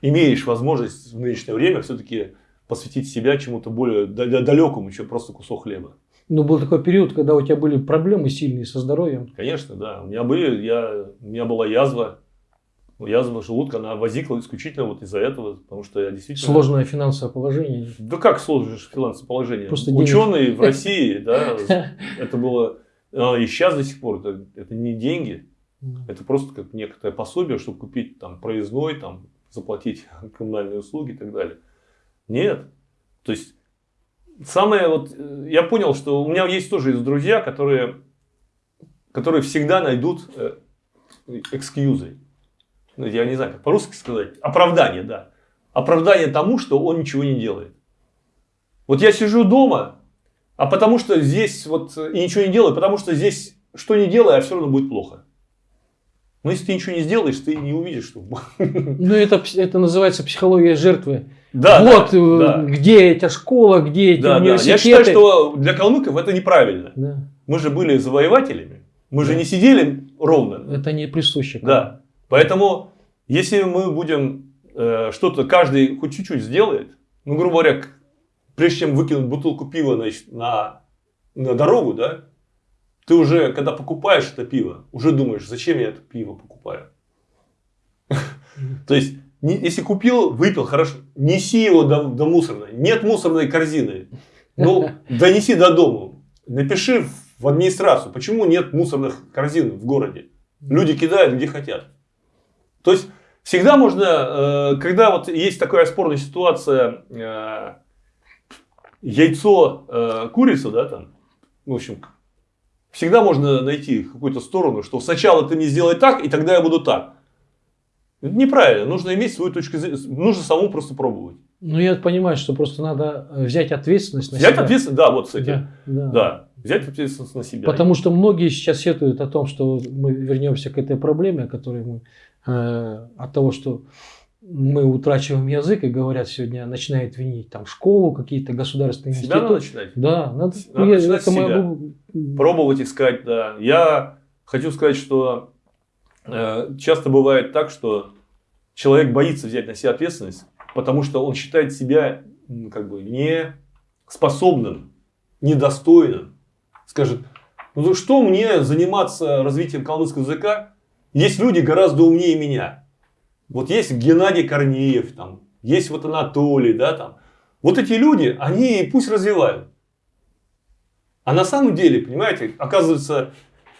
имеешь возможность в нынешнее время все-таки посвятить себя чему-то более далекому, чем просто кусок хлеба. Но был такой период, когда у тебя были проблемы сильные со здоровьем. Конечно, да. У меня были, я, у меня была язва, язва желудка, она возникла исключительно вот из-за этого, потому что я действительно... Сложное финансовое положение. Да как сложное финансовое положение? Просто Ученые денег. в России, да, это было, и сейчас до сих пор, это, это не деньги, это просто как некоторое пособие, чтобы купить там проездной, там, заплатить коммунальные услуги и так далее. Нет. То есть самое вот, э, я понял, что у меня есть тоже есть друзья, которые, которые всегда найдут э, экскьюзы. Ну, я не знаю, как по-русски сказать. Оправдание, да. Оправдание тому, что он ничего не делает. Вот я сижу дома, а потому что здесь вот и ничего не делаю, потому что здесь что не делай, а все равно будет плохо. Но если ты ничего не сделаешь, ты не увидишь, что... Ну, это, это называется психология жертвы. Да, вот да, э, да. где эта школа, где эти Да, да. университеты. Я считаю, что для калмыков это неправильно. Да. Мы же были завоевателями. Мы же Да. не сидели ровно. Это не присуще. Да. Поэтому, если мы будем э, что-то, каждый хоть чуть-чуть сделает, ну, грубо говоря, прежде чем выкинуть бутылку пива значит, на, на дорогу, да, ты уже, когда покупаешь это пиво, уже думаешь, зачем я это пиво покупаю. То есть, не- если купил, выпил, хорошо, неси его до, до мусорной. Нет мусорной корзины. Ну, донеси до дома. Напиши в администрацию, почему нет мусорных корзин в городе. Люди кидают где хотят. То есть, всегда можно, э, когда вот есть такая спорная ситуация, э, яйцо, э, курица, да, там, в общем, всегда можно найти какую-то сторону, что сначала ты мне сделай так, и тогда я буду так. Неправильно, нужно иметь свою точку зрения, нужно самому просто пробовать. Ну, я понимаю, что просто надо э, взять ответственность на Взять себя. ответственность, да, вот, кстати, Да, да. да, взять ответственность на себя. Потому что многие сейчас сетуют о том, что мы вернемся к этой проблеме, о которой мы э, от того, что мы утрачиваем язык и говорят сегодня начинают винить там школу, какие-то государственные Себя надо институты. начинать. Да, надо, Надо я- начинать это с себя. об- Пробовать искать, да. Я хочу сказать, что часто бывает так, что человек боится взять на себя ответственность, потому что он считает себя как бы не способным, недостойным. Скажет, ну что мне заниматься развитием калмыцкого языка? Есть люди гораздо умнее меня. Вот есть Геннадий Корнеев, там, есть вот Анатолий, да, там. Вот эти люди, они пусть развивают. А на самом деле, понимаете, оказывается,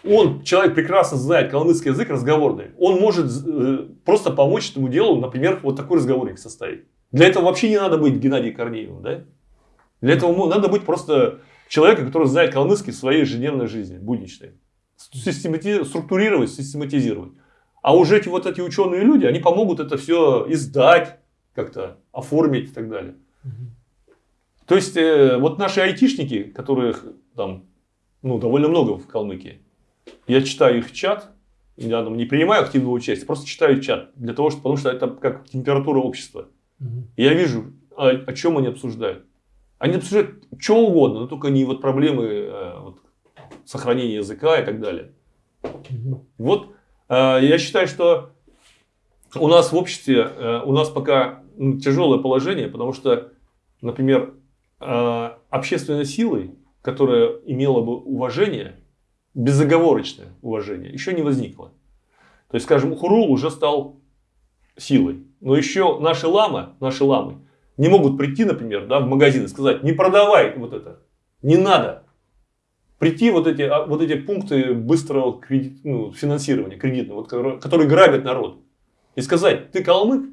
он, человек прекрасно знает калмыцкий язык разговорный. Он может э, просто помочь этому делу, например, вот такой разговорник составить. Для этого вообще не надо быть Геннадием Корнеевым, да? Для этого надо быть просто человеком, который знает калмыцкий в своей ежедневной жизни, будничной. Системати- структурировать, систематизировать. А уже эти вот эти ученые люди, они помогут это все издать, как-то оформить и так далее. То есть, э, вот наши айтишники, которых там ну, довольно много в Калмыкии, я читаю их чат, я там не принимаю активного участия, просто читаю чат, для того, что, потому что это как температура общества. И я вижу, о, о чем они обсуждают. Они обсуждают что угодно, но только не вот проблемы э, вот, сохранения языка и так далее. Мгм. Вот э, я считаю, что у нас в обществе, э, у нас пока тяжелое положение, потому что, например, э, общественной силой, которая имела бы уважение, безоговорочное уважение, еще не возникло. То есть, скажем, Хурул уже стал силой. Но еще наши ламы, наши ламы не могут прийти, например, да, в магазин и сказать, не продавай вот это, не надо. Прийти вот эти, а, вот эти пункты быстрого кредит, ну, финансирования кредитного, вот, которые, которые грабят народ. И сказать, ты калмык,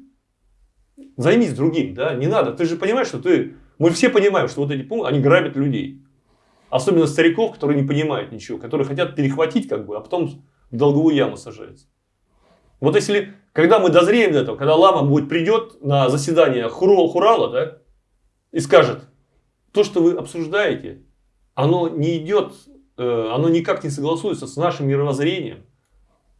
займись другим, да, не надо. Ты же понимаешь, что ты... Мы все понимаем, что вот эти пункты, они грабят людей. Особенно стариков, которые не понимают ничего, которые хотят перехватить, как бы, а потом в долговую яму сажаются. Вот если, когда мы дозреем до этого, когда лама будет придет на заседание Хурал Хурала, да, и скажет, то, что вы обсуждаете, оно не идет, э, оно никак не согласуется с нашим мировоззрением.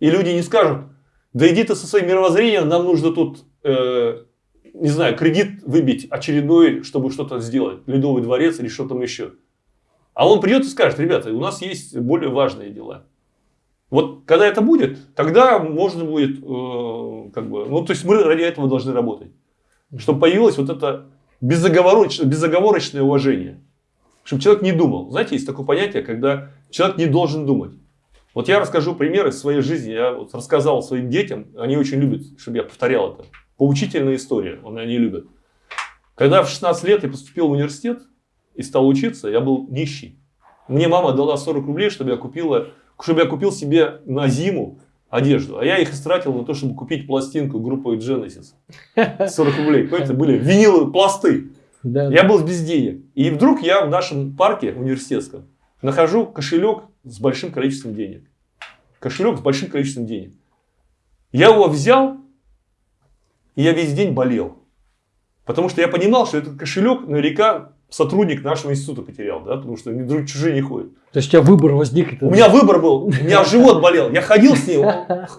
И люди не скажут, да иди ты со своим мировоззрением, нам нужно тут, э, не знаю, кредит выбить очередной, чтобы что-то сделать, Ледовый дворец или что там еще. А он придет и скажет, ребята, у нас есть более важные дела. Вот когда это будет, тогда можно будет, э, как бы, ну то есть мы ради этого должны работать. Чтобы появилось вот это безоговорочное, безоговорочное уважение. Чтобы человек не думал. Знаете, есть такое понятие, когда человек не должен думать. Вот я расскажу примеры из своей жизни. Я вот рассказал своим детям, они очень любят, чтобы я повторял это. Поучительная история, они любят. Когда в 16 лет я поступил в университет и стал учиться, я был нищий. Мне мама дала 40 рублей, чтобы я, купила, чтобы я купил себе на зиму одежду. А я их истратил на то, чтобы купить пластинку группы Genesis. 40 рублей. Это были виниловые пласты. Да, Я был без денег. И вдруг я в нашем парке университетском нахожу кошелек с большим количеством денег. Кошелек с большим количеством денег. Я его взял, и я весь день болел. Потому что я понимал, что этот кошелек наверняка сотрудник нашего института потерял, да, потому что друг чужие не ходят. То есть у тебя выбор возник? У меня выбор был, у меня живот болел, я ходил с ним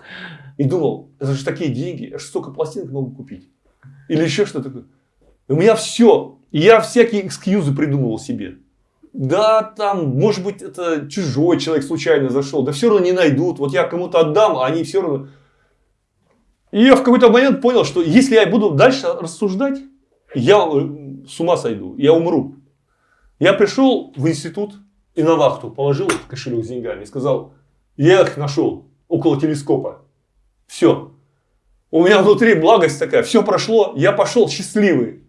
и думал, это же такие деньги, я же столько пластинок могу купить. Или еще что-то такое. У меня все, я всякие экскьюзы придумывал себе. Да, там, может быть, это чужой человек случайно зашел, да все равно не найдут. Вот я кому-то отдам, а они все равно... И я в какой-то момент понял, что если я буду дальше рассуждать, я э, с ума сойду, я умру. Я пришел в институт и на вахту положил кошелек с деньгами и сказал, я их нашел около телескопа. Все. У меня внутри благость такая, все прошло, я пошел счастливый.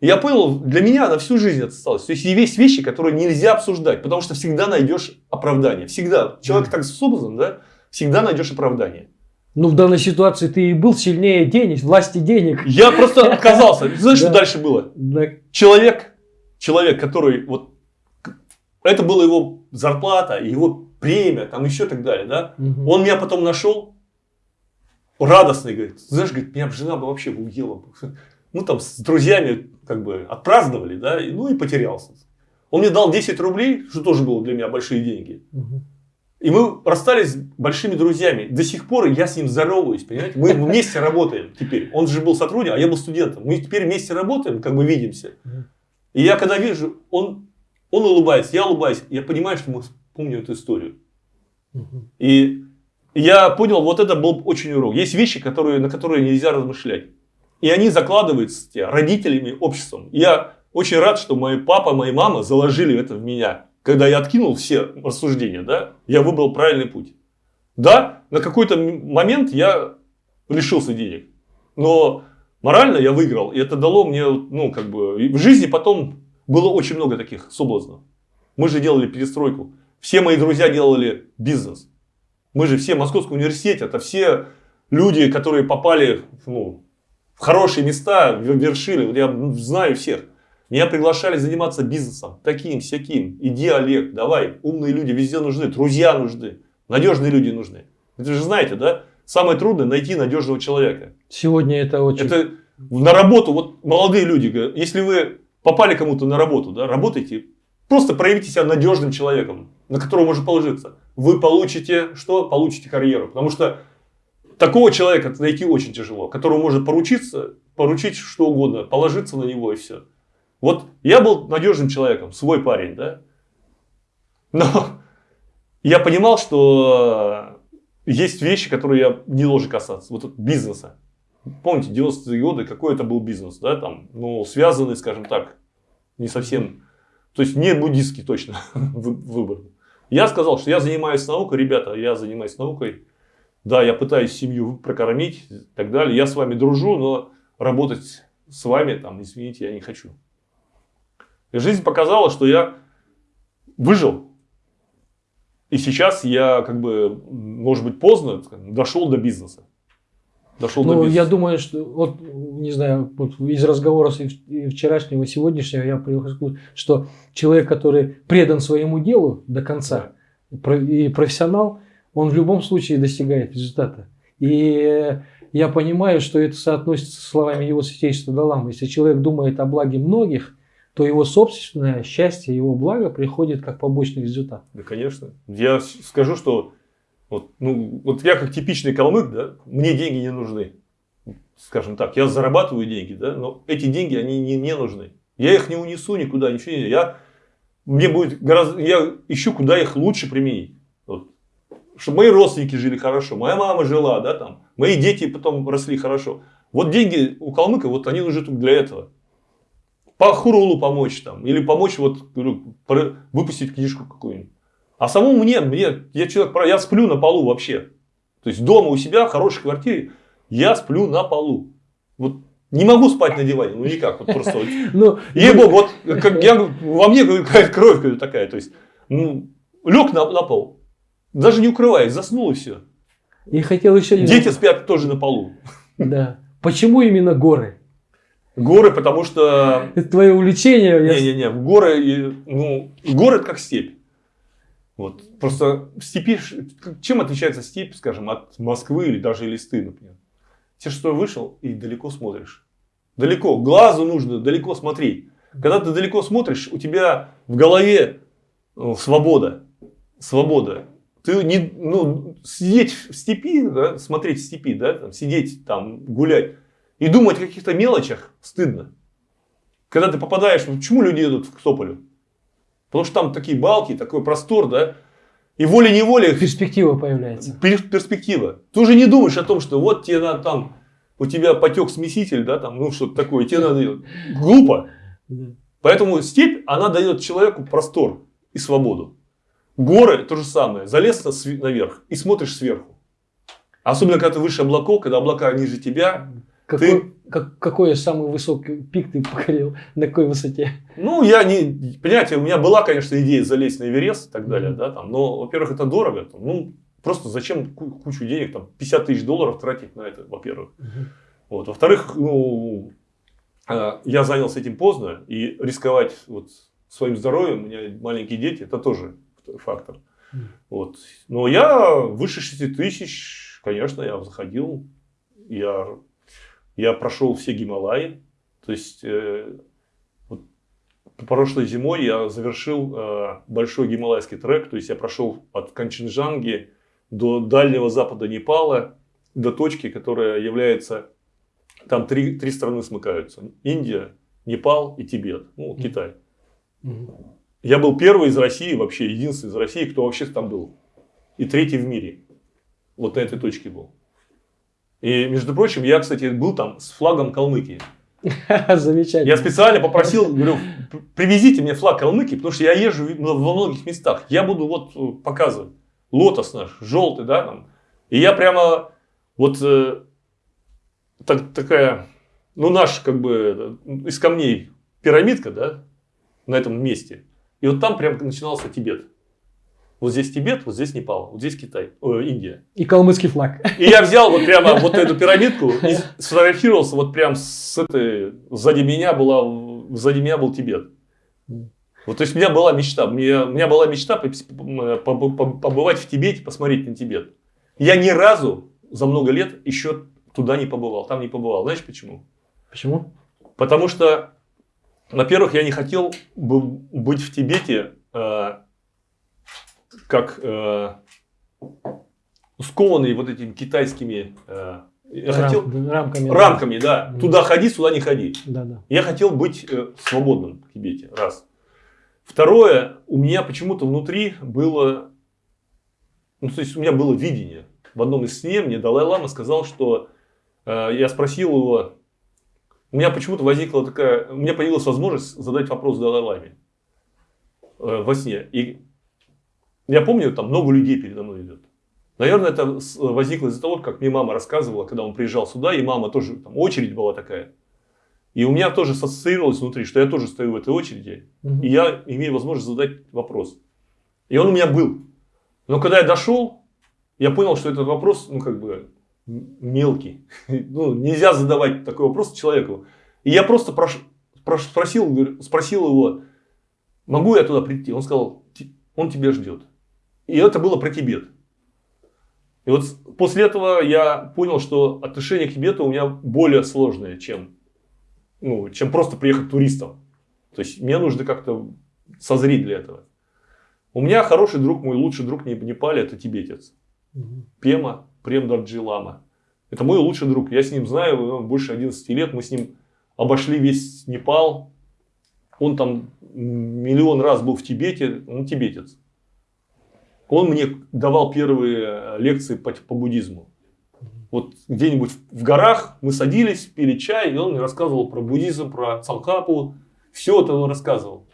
я понял, для меня на всю жизнь это осталось. То есть есть вещи, которые нельзя обсуждать, потому что всегда найдешь оправдание. Всегда. Человек так создан, да, всегда найдешь оправдание. Ну, в данной ситуации ты и был сильнее денег, власти денег. Я просто отказался. Знаешь, что дальше было? Человек, человек, который вот это была его зарплата, его премия, там еще так далее, да? Он меня потом нашел, радостный, говорит, знаешь, говорит, меня бы жена бы вообще бы уела. Ну, там, с друзьями, как бы, отпраздновали, да, ну, и потерялся. Он мне дал 10 рублей, что тоже было для меня большие деньги. И мы расстались большими друзьями. До сих пор я с ним здороваюсь, понимаете? Мы вместе работаем теперь. Он же был сотрудником, а я был студентом. Мы теперь вместе работаем, как бы видимся. И я когда вижу, он, он улыбается, я улыбаюсь. Я понимаю, что мы помним эту историю. И я понял, вот это был очень урок. Есть вещи, которые, на которые нельзя размышлять. И они закладываются родителями, обществом. я очень рад, что мой папа, моя мама заложили это в меня когда я откинул все рассуждения, да, я выбрал правильный путь. Да, на какой-то момент я лишился денег, но морально я выиграл, и это дало мне, ну, как бы, в жизни потом было очень много таких соблазнов. Мы же делали перестройку. Все мои друзья делали бизнес. Мы же все в Московском университете, это все люди, которые попали ну, в хорошие места, вершили. Я знаю всех. Меня приглашали заниматься бизнесом, таким, всяким. Иди, Олег, давай, умные люди везде нужны, друзья нужны, надежные люди нужны. Вы же знаете, да? Самое трудное найти надежного человека. Сегодня это очень... Это на работу, вот молодые люди, говорят, если вы попали кому-то на работу, да, работайте, просто проявите себя надежным человеком, на которого можно положиться. Вы получите, что? Получите карьеру. Потому что такого человека найти очень тяжело, которому можно поручиться, поручить что угодно, положиться на него и все. Вот я был надежным человеком, свой парень, да. Но я понимал, что есть вещи, которые я не должен касаться. Вот бизнеса. Помните, 90-е годы, какой это был бизнес, да, там, ну, связанный, скажем так, не совсем, то есть не буддистский точно выбор. Я сказал, что я занимаюсь наукой, ребята, я занимаюсь наукой, да, я пытаюсь семью прокормить и так далее, я с вами дружу, но работать с вами, там, извините, я не хочу. И жизнь показала, что я выжил. И сейчас я, как бы, может быть, поздно дошел до бизнеса. Дошел ну, до бизнеса. Я думаю, что, вот, не знаю, вот из разговора и вчерашнего, и сегодняшнего я прихожу, что человек, который предан своему делу до конца, да. и профессионал, он в любом случае достигает результата. И я понимаю, что это соотносится с словами его святейшества Далама. Если человек думает о благе многих, то его собственное счастье, его благо приходит как побочный результат. Да, конечно. Я скажу, что вот, ну, вот я как типичный калмык, да, мне деньги не нужны. Скажем так, я зарабатываю деньги, да, но эти деньги, они не мне нужны. Я их не унесу никуда, ничего не... Я, мне будет гораздо... Я ищу, куда их лучше применить. Вот. Чтобы мои родственники жили хорошо, моя мама жила, да, там, мои дети потом росли хорошо. Вот деньги у калмыка, вот они нужны только для этого по хурулу помочь там, или помочь вот, говорю, выпустить книжку какую-нибудь. А самому мне, мне, я человек, я сплю на полу вообще. То есть дома у себя, в хорошей квартире, я сплю на полу. Вот не могу спать на диване, ну никак, вот просто. Ну, Ей-богу, вот как, я, во мне какая-то кровь такая, то есть, ну, лег на, на пол, даже не укрываясь, заснул и все. И хотел еще... Дети спят тоже на полу. Да. Почему именно горы? Горы, потому что... Это твое увлечение? Не-не-не, горы, ну, горы это как степь. Вот. Просто в степи, чем отличается степь, скажем, от Москвы или даже Листы, например? Те, что вышел и далеко смотришь. Далеко, глазу нужно далеко смотреть. Когда ты далеко смотришь, у тебя в голове ну, свобода. Свобода. Ты не, ну, сидеть в степи, да, смотреть в степи, да, там, сидеть там, гулять и думать о каких-то мелочах стыдно. Когда ты попадаешь, ну, почему люди едут к Тополю? Потому что там такие балки, такой простор, да, и волей-неволей... Перспектива появляется. Перспектива. Ты уже не думаешь о том, что вот тебе надо там, у тебя потек смеситель, да, там, ну что-то такое, тебе надо. Глупо. Поэтому степь, она дает человеку простор и свободу. Горы то же самое. Залез наверх и смотришь сверху. Особенно, когда ты выше облаков, когда облака ниже тебя. Какой, ты... как, какой самый высокий пик ты покорил? На какой высоте? Ну, я не... Понимаете, у меня была, конечно, идея залезть на Эверест и так далее. Mm-hmm. Да, там, но, во-первых, это дорого. Там, ну, просто зачем кучу денег, там, 50 тысяч долларов тратить на это, во-первых. Mm-hmm. Вот. Во-вторых, ну, а, я занялся этим поздно. И рисковать вот, своим здоровьем, у меня маленькие дети, это тоже фактор. Mm. Вот. Но я выше 6 тысяч, конечно, я заходил, я, я прошел все Гималаи. То есть, э, вот, прошлой зимой я завершил э, большой гималайский трек. То есть, я прошел от Канченджанги до дальнего запада Непала, до точки, которая является... Там три, три страны смыкаются. Индия, Непал и Тибет. Ну, Китай. Mm. Я был первый из России, вообще единственный из России, кто вообще там был. И третий в мире. Вот на этой точке был. И, между прочим, я, кстати, был там с флагом Калмыкии. Замечательно. Я специально попросил, говорю, привезите мне флаг Калмыкии, потому что я езжу во многих местах. Я буду вот э, показывать. Лотос наш, желтый, да, там. И я прямо вот э, так, такая, ну, наш, как бы, из камней пирамидка, да, на этом месте. И вот там прям начинался Тибет. Вот здесь Тибет, вот здесь Непал, вот здесь Китай, о, Индия. И калмыцкий флаг. И я взял вот прямо вот эту пирамидку и сфотографировался вот прям с этой, сзади меня была, сзади меня был Тибет. Вот, то есть у меня была мечта, мне, у меня была мечта побывать в Тибете, посмотреть на Тибет. Я ни разу за много лет еще туда не побывал, там не побывал. Знаешь почему? Почему? Потому что во-первых, я не хотел быть в Тибете э, как э, скованный вот этими китайскими э, я Рам, хотел, рамками, рамками да. да. Туда ходи, сюда не ходи. Да, да. Я хотел быть э, свободным в Тибете. Раз. Второе, у меня почему-то внутри было, ну, то есть у меня было видение. В одном из снов мне Далай-Лама сказал, что э, я спросил его, у меня почему-то возникла такая, у меня появилась возможность задать вопрос Далай-Ламе э, во сне. И я помню, там много людей передо мной идет. Наверное, это возникло из-за того, как мне мама рассказывала, когда он приезжал сюда, и мама тоже, там очередь была такая. И у меня тоже ассоциировалось внутри, что я тоже стою в этой очереди, угу. и я имею возможность задать вопрос. И он у меня был. Но когда я дошел, я понял, что этот вопрос, ну, как бы, мелкий. Ну, нельзя задавать такой вопрос человеку. И я просто прош, прош, спросил, спросил его, могу я туда прийти? Он сказал, он тебя ждет. И это было про Тибет. И вот после этого я понял, что отношение к Тибету у меня более сложное, чем, ну, чем просто приехать туристом. То есть мне нужно как-то созреть для этого. У меня хороший друг, мой лучший друг в Непале, это тибетец. Пема Прем Дарджилама. Это мой лучший друг. Я с ним знаю больше 11 лет. Мы с ним обошли весь Непал. Он там миллион раз был в Тибете. Он тибетец. Он мне давал первые э, лекции по, по буддизму. Вот где-нибудь в горах мы садились, пили чай, и он мне рассказывал про буддизм, про Цалкапу. Все это он рассказывал.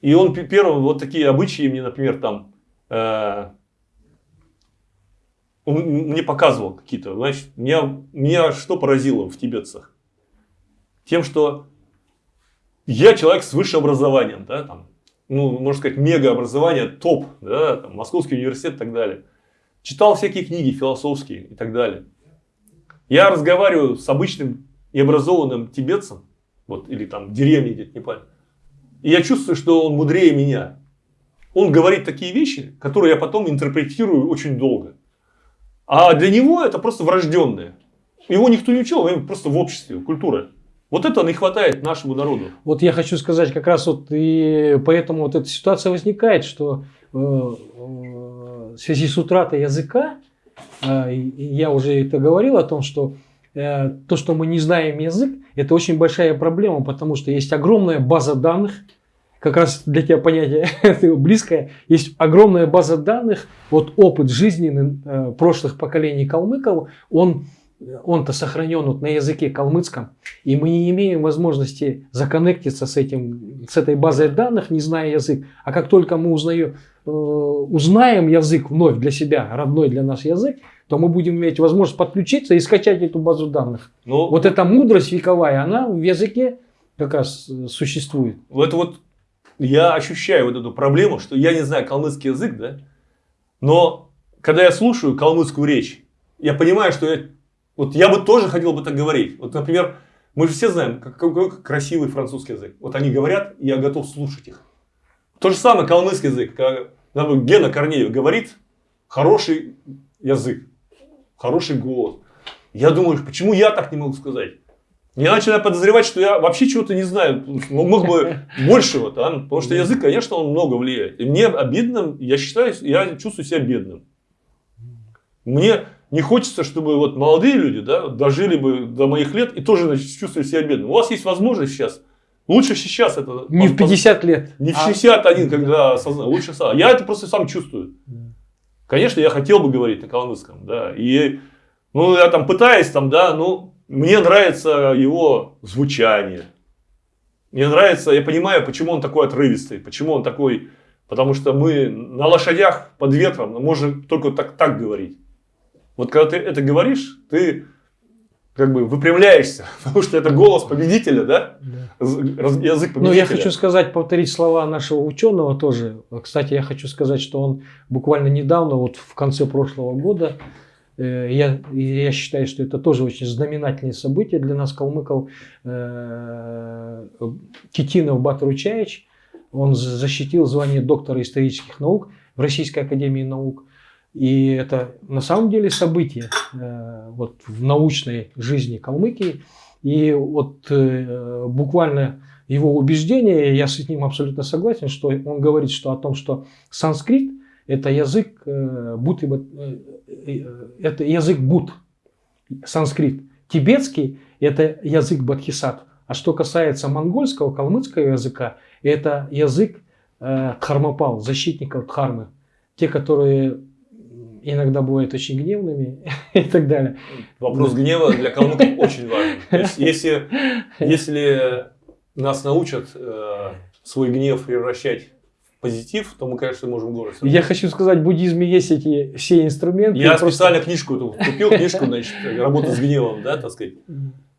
И он первым вот такие обычаи мне, например, там э, он мне показывал какие-то, значит, меня, меня что поразило в тибетцах? Тем, что я человек с высшим образованием, да, там, ну, можно сказать, мега образование, топ, да, там, Московский университет и так далее. Читал всякие книги философские и так далее. Я разговариваю с обычным и образованным тибетцем, вот, или там деревне где-то, не помню. И я чувствую, что он мудрее меня. Он говорит такие вещи, которые я потом интерпретирую очень долго. А для него это просто врожденное. Его никто не учил, просто в обществе, культура. Вот это не хватает нашему народу. Вот я хочу сказать, как раз вот и поэтому вот эта ситуация возникает, что э, в связи с утратой языка, э, я уже это говорил о том, что э, то, что мы не знаем язык, это очень большая проблема, потому что есть огромная база данных, как раз для тебя понятие близкое, есть огромная база данных, вот опыт жизненный э, прошлых поколений калмыков, он он-то сохранен вот на языке калмыцком, и мы не имеем возможности законнектиться с, этим, с этой базой данных, не зная язык. А как только мы узнаем, э, узнаем язык вновь для себя, родной для нас язык, то мы будем иметь возможность подключиться и скачать эту базу данных. Но... Вот эта мудрость вековая, она в языке как раз э, существует. Вот, вот я ощущаю вот эту проблему, что я не знаю калмыцкий язык, да, но когда я слушаю калмыцкую речь, я понимаю, что я, вот я бы тоже хотел бы так говорить. Вот, например, мы же все знаем, какой красивый французский язык. Вот они говорят, и я готов слушать их. То же самое калмыцкий язык. Когда Гена Корнеев говорит, хороший язык, хороший голос. Я думаю, почему я так не могу сказать? Я начинаю подозревать, что я вообще чего-то не знаю. Мог бы большего, да? потому что язык, конечно, он много влияет. И мне обидно, я считаю, я чувствую себя бедным. Мне не хочется, чтобы вот молодые люди да, дожили бы до моих лет и тоже значит, чувствовали себя бедным. У вас есть возможность сейчас. Лучше сейчас это... Не в 50 лет. Не в 61, а... когда осознаю. Лучше сам. Я это просто сам чувствую. Конечно, я хотел бы говорить на калмыцком. Да, и ну, я там пытаюсь, там, да, ну, мне нравится его звучание. Мне нравится, я понимаю, почему он такой отрывистый, почему он такой... Потому что мы на лошадях под ветром можем только так, так говорить. Вот когда ты это говоришь, ты как бы выпрямляешься, потому что это голос победителя, да? да. Язык победителя. Ну, я хочу сказать, повторить слова нашего ученого тоже. Кстати, я хочу сказать, что он буквально недавно, вот в конце прошлого года, Э, я, я считаю, что это тоже очень знаменательное событие для нас, калмыков. Э, Китинов Батручаевич, он защитил звание доктора исторических наук в Российской Академии Наук. И это на самом деле событие э, вот, в научной жизни Калмыкии. И вот буквально его убеждение, я с ним абсолютно согласен, что он говорит что о том, что санскрит – это язык будто бы Э, это язык Буд, санскрит. Тибетский – это язык Бадхисат. А что касается монгольского, калмыцкого языка, это язык э, защитников Дхармы. Те, которые иногда бывают очень гневными и так далее. Вопрос гнева для калмыков очень важен. Если, если нас научат э, свой гнев превращать позитив, то мы, конечно, можем город. Я хочу сказать, в буддизме есть эти все инструменты. Я просто... специально книжку эту купил, книжку, значит, работа с гневом, да, так сказать.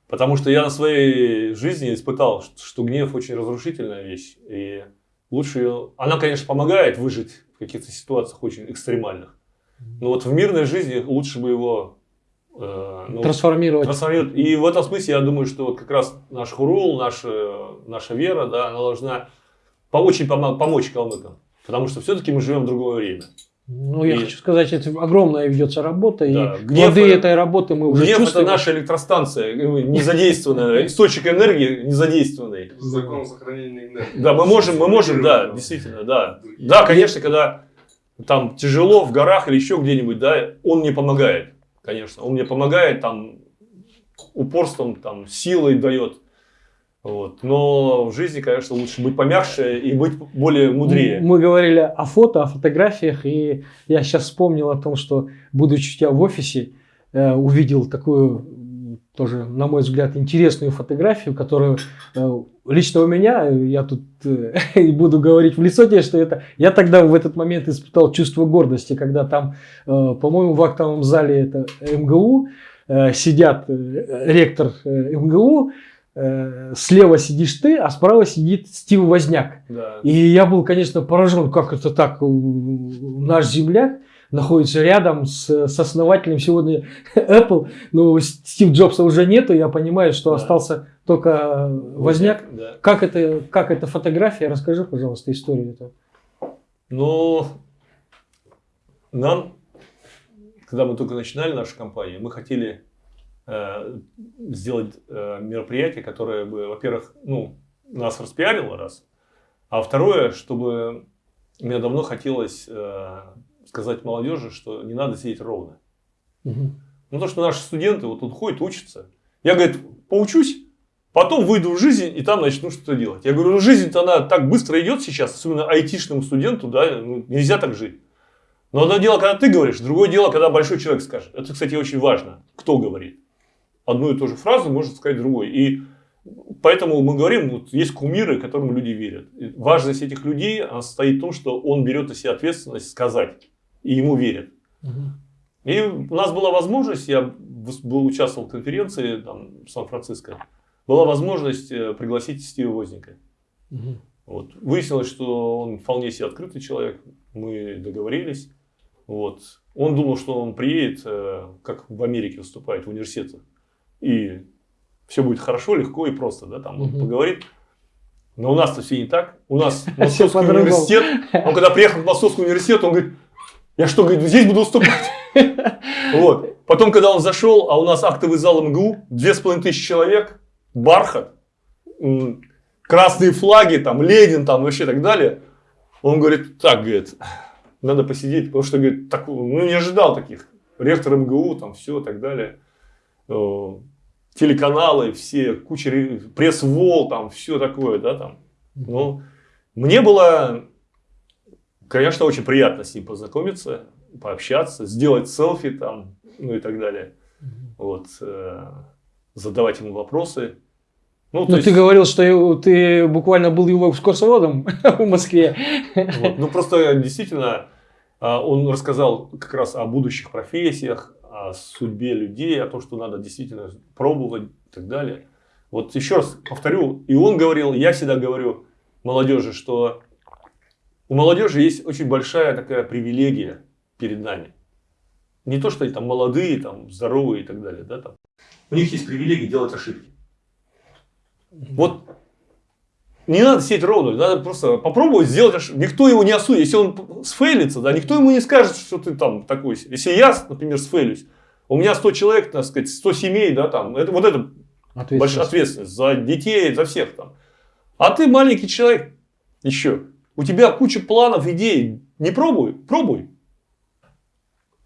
Потому что я на своей жизни испытал, что гнев очень разрушительная вещь. И лучше ее... Она, конечно, помогает выжить в каких-то ситуациях очень экстремальных. Но вот в мирной жизни лучше бы его э, ну, трансформировать. трансформировать. И в этом смысле я думаю, что вот как раз наш хурул, наша, наша вера, да, она должна очень помочь калмыкам. Потому что все-таки мы живем в другое время. Ну, я и... хочу сказать, это огромная ведется работа, да, и гнев, плоды этой работы мы уже гнев чувствуем. это наша электростанция, незадействованная, источник энергии незадействованный. Закон сохранения энергии. Да, мы можем, мы можем, да, действительно, да. Да, конечно, когда там тяжело в горах или еще где-нибудь, да, он мне помогает, конечно. Он мне помогает там упорством, там, силой дает. Вот. Но в жизни, конечно, лучше быть помягче и быть более мудрее. Мы говорили о фото, о фотографиях, и я сейчас вспомнил о том, что, будучи у тебя в офисе, э, увидел такую, тоже, на мой взгляд, интересную фотографию, которую э, лично у меня, я тут э, буду говорить в лицо тебе, что это, я тогда в этот момент испытал чувство гордости, когда там, по-моему, в актовом зале это МГУ, сидят ректор МГУ, Э, слева сидишь ты, а справа сидит Стив Возняк. Да. И я был, конечно, поражен, как это так, наш земляк находится рядом с, с основателем сегодня Apple. Но Стив Джобса уже нету, я понимаю, что да. остался только Возняк. Да. Как, это, как эта фотография? Расскажи, пожалуйста, историю эту. Ну, нам, когда мы только начинали нашу компанию, мы хотели э, сделать э, мероприятие, которое бы, во-первых, ну, нас распиарило раз, а второе, чтобы мне давно хотелось э, сказать молодежи, что не надо сидеть ровно. Угу. Ну, то, что наши студенты вот тут ходят, учатся. Я, говорит, поучусь, потом выйду в жизнь и там начну что-то делать. Я говорю, ну, жизнь-то она так быстро идет сейчас, особенно айтишному студенту, да, ну, нельзя так жить. Но одно дело, когда ты говоришь, другое дело, когда большой человек скажет. Это, кстати, очень важно, кто говорит. Одну и ту же фразу может сказать другой. И Поэтому мы говорим, вот есть кумиры, которым люди верят. И важность этих людей состоит в том, что он берет на себя ответственность сказать, и ему верят. Угу. И у нас была возможность, я был, участвовал в конференции там, в Сан-Франциско, была возможность э, пригласить Стива Возника. Угу. Вот. Выяснилось, что он вполне себе открытый человек, мы договорились. Вот. Он думал, что он приедет, э, как в Америке выступает, в университетах. И все будет хорошо, легко и просто, да, там угу. он поговорит. Но у нас-то все не так. У нас Московский университет, он когда приехал в Московский университет, он говорит, я что, говорит, здесь буду выступать? Вот. Потом, когда он зашел, а у нас актовый зал МГУ, две с половиной тысячи человек, бархат, красные флаги, там, Ленин, там, вообще так далее. Он говорит, так, говорит, надо посидеть, потому что, говорит, так, ну, не ожидал таких. Ректор МГУ, там, все, так далее телеканалы, все, куча пресс-вол, там, все такое, да, там. Ну, мне было, конечно, очень приятно с ним познакомиться, пообщаться, сделать селфи там, ну и так далее. Вот, э, задавать ему вопросы. Ну, Но есть... ты говорил, что ты буквально был его экскурсоводом в Москве. Вот. Ну, просто действительно, а, он рассказал как раз о будущих профессиях, о судьбе людей, о том, что надо действительно пробовать и так далее. Вот еще раз повторю, и он говорил, я всегда говорю молодежи, что у молодежи есть очень большая такая привилегия перед нами. Не то, что они там молодые, там, здоровые и так далее. Да, там. У них есть привилегия делать ошибки. Вот не надо сидеть ровно, надо просто попробовать сделать ошибку. Никто его не осудит. Если он сфейлится, да, никто ему не скажет, что ты там такой. Если я, например, сфейлюсь, у меня 100 человек, так сказать, 100 семей, да, там, это вот это ответственность. большая ответственность за детей, за всех там. А ты маленький человек еще. У тебя куча планов, идей. Не пробуй, пробуй.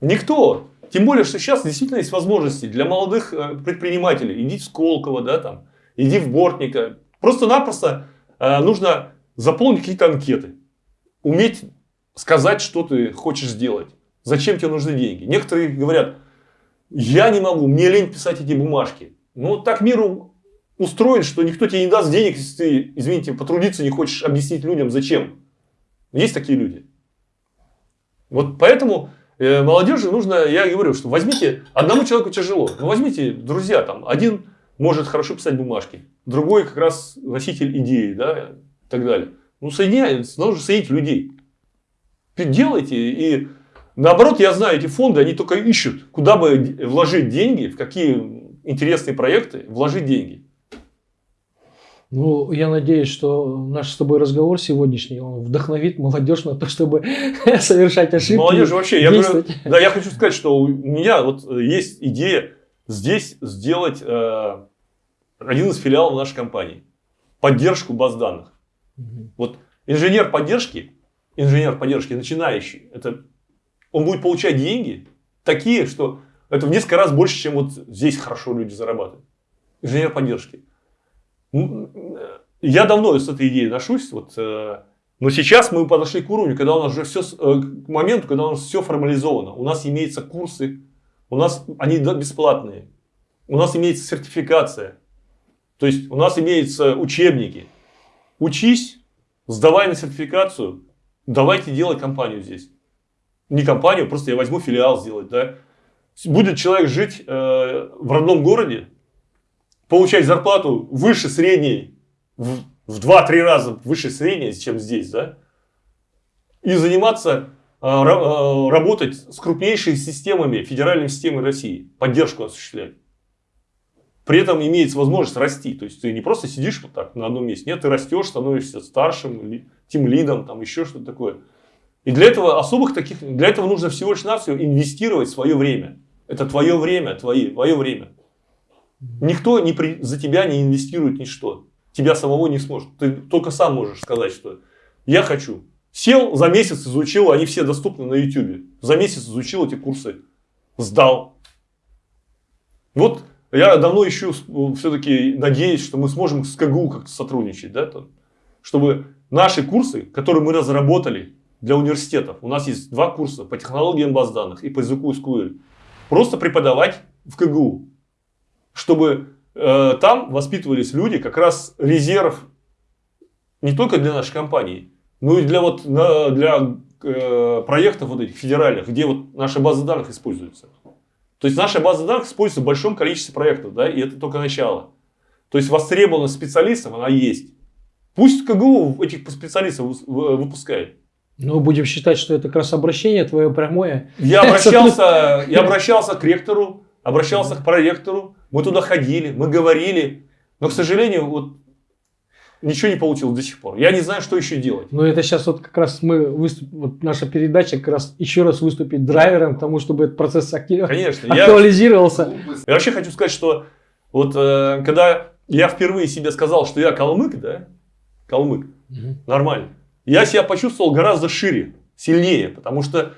Никто. Тем более, что сейчас действительно есть возможности для молодых э, предпринимателей. Иди в Сколково, да, там, иди в Бортника. Просто-напросто Э, нужно заполнить какие-то анкеты. Уметь сказать, что ты хочешь сделать. Зачем тебе нужны деньги. Некоторые говорят, я не могу, мне лень писать эти бумажки. Ну, так мир устроен, что никто тебе не даст денег, если ты, извините, потрудиться не хочешь объяснить людям, зачем. Есть такие люди. Вот поэтому э, молодежи нужно, я говорю, что возьмите, одному человеку тяжело, но возьмите, друзья, там, один может хорошо писать бумажки, другой как раз носитель идеи, да, и так далее. Ну, соединяйте, нужно соединить людей. Делайте, и наоборот, я знаю, эти фонды, они только ищут, куда бы вложить деньги, в какие интересные проекты вложить деньги. Ну, я надеюсь, что наш с тобой разговор сегодняшний он вдохновит молодежь на то, чтобы совершать ошибки. Молодежь вообще, я говорю, да, я хочу сказать, что у меня вот есть идея здесь сделать э, один из филиалов нашей компании. Поддержку баз данных. Угу. Вот инженер поддержки, инженер поддержки начинающий, это, он будет получать деньги такие, что это в несколько раз больше, чем вот здесь хорошо люди зарабатывают. Инженер поддержки. Я давно с этой идеей ношусь. Вот, э, но сейчас мы подошли к уровню, когда у нас уже все, э, к моменту, когда у нас все формализовано. У нас имеются курсы, у нас они бесплатные. У нас имеется сертификация. То есть у нас имеются учебники. Учись, сдавай на сертификацию, давайте делать компанию здесь. Не компанию, просто я возьму филиал сделать. Да? Будет человек жить э, в родном городе, получать зарплату выше средней, в, в 2-3 раза выше средней, чем здесь, да? и заниматься а, а, работать с крупнейшими системами, федеральными системой России, поддержку осуществлять. При этом имеется возможность расти. То есть ты не просто сидишь вот так на одном месте. Нет, ты растешь, становишься старшим, тем лидом, там еще что-то такое. И для этого особых таких, для этого нужно всего лишь навсего инвестировать свое время. Это твое время, твои, твое время. Никто не при, за тебя не инвестирует ничто. Тебя самого не сможет. Ты только сам можешь сказать, что я хочу. Сел, за месяц изучил, они все доступны на YouTube. За месяц изучил эти курсы, сдал. Вот я давно ищу, все-таки надеюсь, что мы сможем с КГУ как-то сотрудничать, да, там, чтобы наши курсы, которые мы разработали для университетов, у нас есть два курса по технологиям баз данных и по языку SQL, просто преподавать в КГУ, чтобы э, там воспитывались люди, как раз резерв не только для нашей компании, но и для, вот, на, для э, проектов вот этих федеральных, где вот наша база данных используется. То есть наша база данных используется в большом количестве проектов, да, и это только начало. То есть востребованность специалистов, она есть. Пусть КГУ этих специалистов выпускает. Ну, будем считать, что это как раз обращение твое прямое. Я обращался, я обращался к ректору, обращался к проректору, мы туда ходили, мы говорили, но, к сожалению, вот ничего не получилось до сих пор. Я не знаю, что еще делать. Ну, это сейчас вот как раз мы выступ... вот наша передача как раз еще раз выступит драйвером к тому, чтобы этот процесс актив... Конечно, актуализировался. Я... я вообще хочу сказать, что вот э, когда я впервые себе сказал, что я калмык, да, калмык, угу. нормально, я себя почувствовал гораздо шире, сильнее, потому что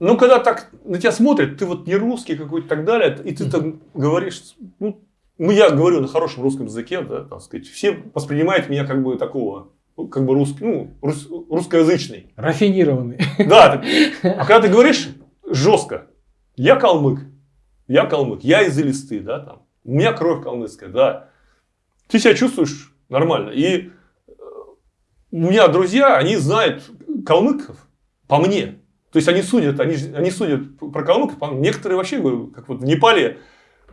ну, когда так на тебя смотрят, ты вот не русский какой-то и так далее, и ты там говоришь, ну, ну, я говорю на хорошем русском языке, да, так сказать, все воспринимают меня как бы такого, ну, как бы русский, ну, рус, русскоязычный. Рафинированный. Да, а когда ты говоришь жестко, я калмык, я калмык, я из Элисты, да, там, у меня кровь калмыцкая, да, ты себя чувствуешь нормально. И э, у меня друзья, они знают калмыков по мне. То есть они судят, они, они судят про калмыков. Некоторые вообще, как вот в Непале,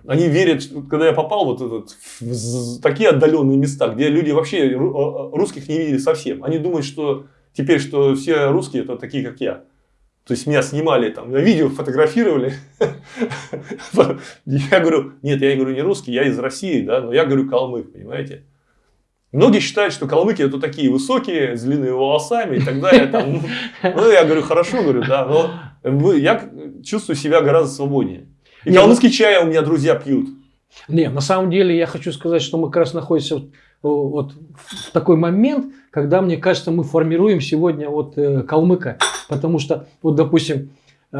они верят, когда я попал вот этот, в такие отдаленные места, где люди вообще русских не видели совсем. Они думают, что теперь, что все русские это такие, как я. То есть меня снимали там, на видео фотографировали. Я говорю, нет, я говорю не русский, я из России, да, но я говорю калмык, понимаете. Многие считают, что калмыки это такие высокие, с длинными волосами и так далее. Там, ну, я говорю, хорошо, говорю, да, но я чувствую себя гораздо свободнее. И не, калмыцкий ну... чай у меня друзья пьют. Не, на самом деле я хочу сказать, что мы как раз находимся вот, вот в такой момент, когда, мне кажется, мы формируем сегодня вот э, калмыка. Потому что, вот, допустим, э,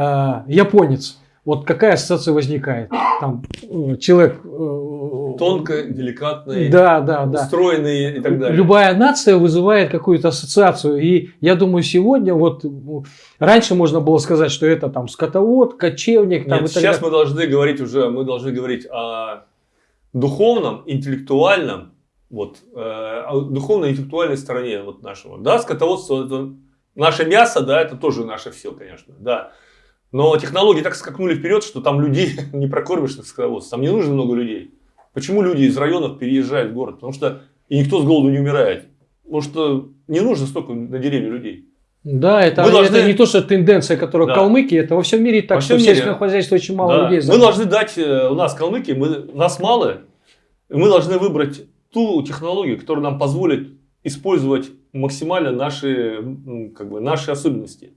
японец, вот какая ассоциация возникает? Там э, человек... Э, Тонко, деликатный, да, да, да. устроенный и так далее. Любая нация вызывает какую-то ассоциацию. И я думаю, сегодня, вот раньше можно было сказать, что это там скотовод, кочевник. Там, Нет, сейчас мы должны говорить уже, мы должны говорить о духовном, интеллектуальном, вот, э, о духовной интеллектуальной стороне вот нашего. Да, скотоводство, это наше мясо, да, это тоже наше все, конечно, да. Но технологии так скакнули вперед, что там людей не прокормишь на скотоводстве. Там не нужно много людей. Почему люди из районов переезжают в город? Потому что и никто с голоду не умирает. Потому что не нужно столько на деревне людей. Да, это, должны... это не то, что тенденция, которая да. калмыки, это во всем мире так, во всем что мире. в сельском хозяйстве очень мало да. людей. Мы должны дать, э, у нас калмыки, мы, нас мало, мы должны выбрать ту технологию, которая нам позволит использовать максимально наши, как бы, наши особенности.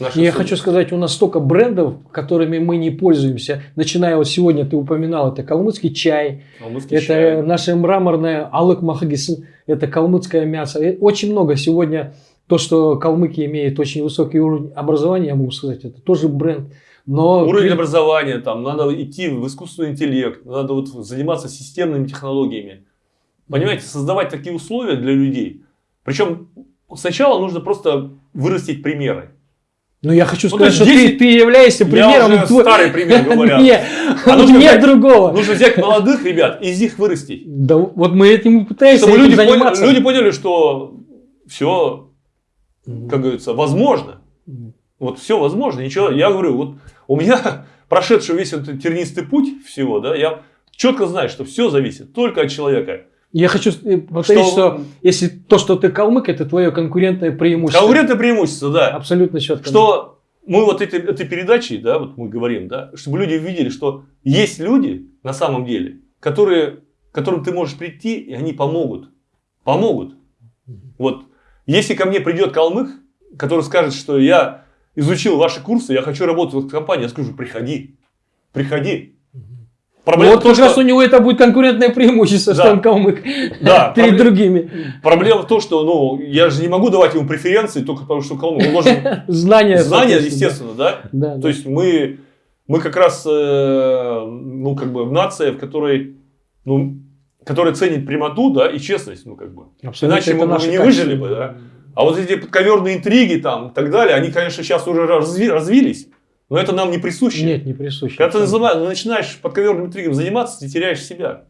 Наши Я хочу сказать, у нас столько брендов, которыми мы не пользуемся. Начиная вот сегодня ты упоминал, это калмыцкий чай, калмыцкий это чай. наше мраморное алык махагис, это калмыцкое мясо. Очень много сегодня то, что калмыки имеют очень высокий уровень образования, я могу сказать, это тоже бренд. Но... Уровень образования, там надо идти в искусственный интеллект, надо вот заниматься системными технологиями. Понимаете, создавать такие условия для людей. Причем сначала нужно просто вырастить примеры. Ну, я хочу ну, сказать, что 10... ты, ты являешься примером. Я уже старый пример говорят. Нет, а нужно нет взять, другого. Нужно взять молодых ребят и из них вырастить. Да, вот мы этим пытаемся Чтобы люди, заниматься. Поняли, люди поняли, что все, как говорится, возможно. Вот все возможно. Ничего, я говорю, вот у меня прошедший весь этот тернистый путь всего, да, я четко знаю, что все зависит только от человека. Я хочу э, повторить, что... что если то, что ты калмык, это твое конкурентное преимущество. Конкурентное преимущество, да. Абсолютно четко. Что мы вот этой, этой передачей, да, вот мы говорим, да, чтобы люди видели, что есть люди на самом деле, которые, к которым ты можешь прийти, и они помогут. Помогут. Вот. Если ко мне придет калмык, который скажет, что я изучил ваши курсы, я хочу работать в компании, я скажу, приходи, приходи. Проблема вот то, как что... раз у него это будет конкурентное преимущество, да. что он калмык да, перед проблем... другими. Проблема в том, что ну, я же не могу давать ему преференции только потому, что калмык. Он должен... Знания. Знания, естественно, да. да. То есть мы, мы как раз, э, ну, как бы, нация, в которой, ну, которая ценит прямоту, да, и честность, ну, как бы. Абсолютно Иначе мы, мы не выжили бы, да. А вот эти подковерные интриги там и так далее, они, конечно, сейчас уже разви, развились. Но это нам не присуще. Нет, не присуще. Когда ты начинаешь подковерным интригом заниматься, ты теряешь себя.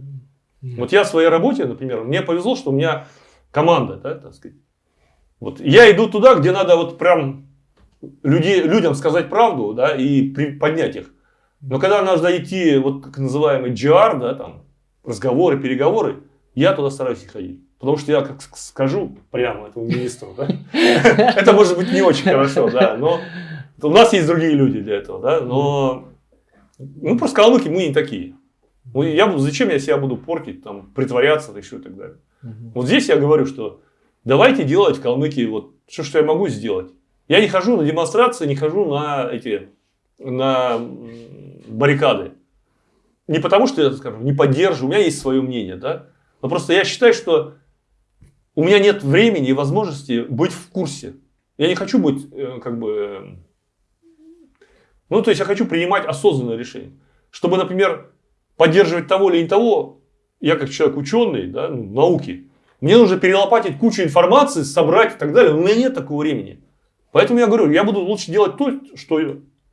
Нет. Вот я в своей работе, например, мне повезло, что у меня команда, да, так сказать. Вот я иду туда, где надо вот прям людей, людям сказать правду, да, и при, поднять их. Но когда нужно идти, вот как называемый GR, да, там, разговоры, переговоры, я туда стараюсь не ходить. Потому что я как скажу прямо этому министру, да, это может быть не очень хорошо, да, но у нас есть другие люди для этого, да, но ну, просто калмыки мы не такие. Ну, я, зачем я себя буду портить, там, притворяться еще и так далее. Угу. Вот здесь я говорю, что давайте делать в Калмыкии вот все, что я могу сделать. Я не хожу на демонстрации, не хожу на эти на баррикады. Не потому, что я, скажем, не поддерживаю, у меня есть свое мнение, да. Но просто я считаю, что у меня нет времени и возможности быть в курсе. Я не хочу быть, э, как бы, ну, то есть, я хочу принимать осознанное решение. Чтобы, например, поддерживать того или не того, я как человек ученый, да, ну, науки, мне нужно перелопатить кучу информации, собрать и так далее. У меня нет такого времени. Поэтому я говорю, я буду лучше делать то, что,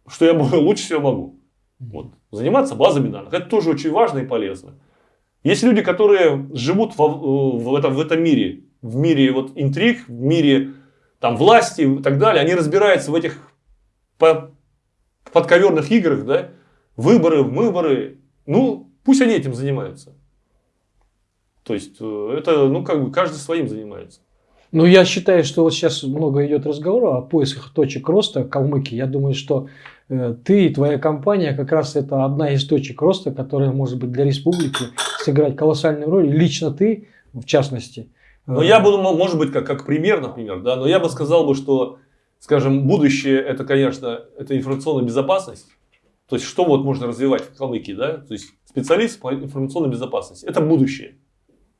что я лучше всего могу. Вот. Заниматься базами данных. Это тоже очень важно и полезно. Есть люди, которые живут в, в, этом, в этом мире, в мире вот интриг, в мире там, власти и так далее. Они разбираются в этих подковерных играх, да, выборы, выборы, ну, пусть они этим занимаются. То есть, э, это, ну, как бы каждый своим занимается. Ну, я считаю, что вот сейчас много идет разговора о поисках точек роста Калмыкии. Я думаю, что э, ты и твоя компания как раз это одна из точек роста, которая может быть для республики сыграть колоссальную роль. Лично ты, в частности. Ну, я буду, может быть, как, как пример, например, да, но я бы сказал бы, что скажем, будущее это, конечно, это информационная безопасность. То есть, что вот можно развивать в Калмыкии, да? То есть, специалист по информационной безопасности. Это будущее.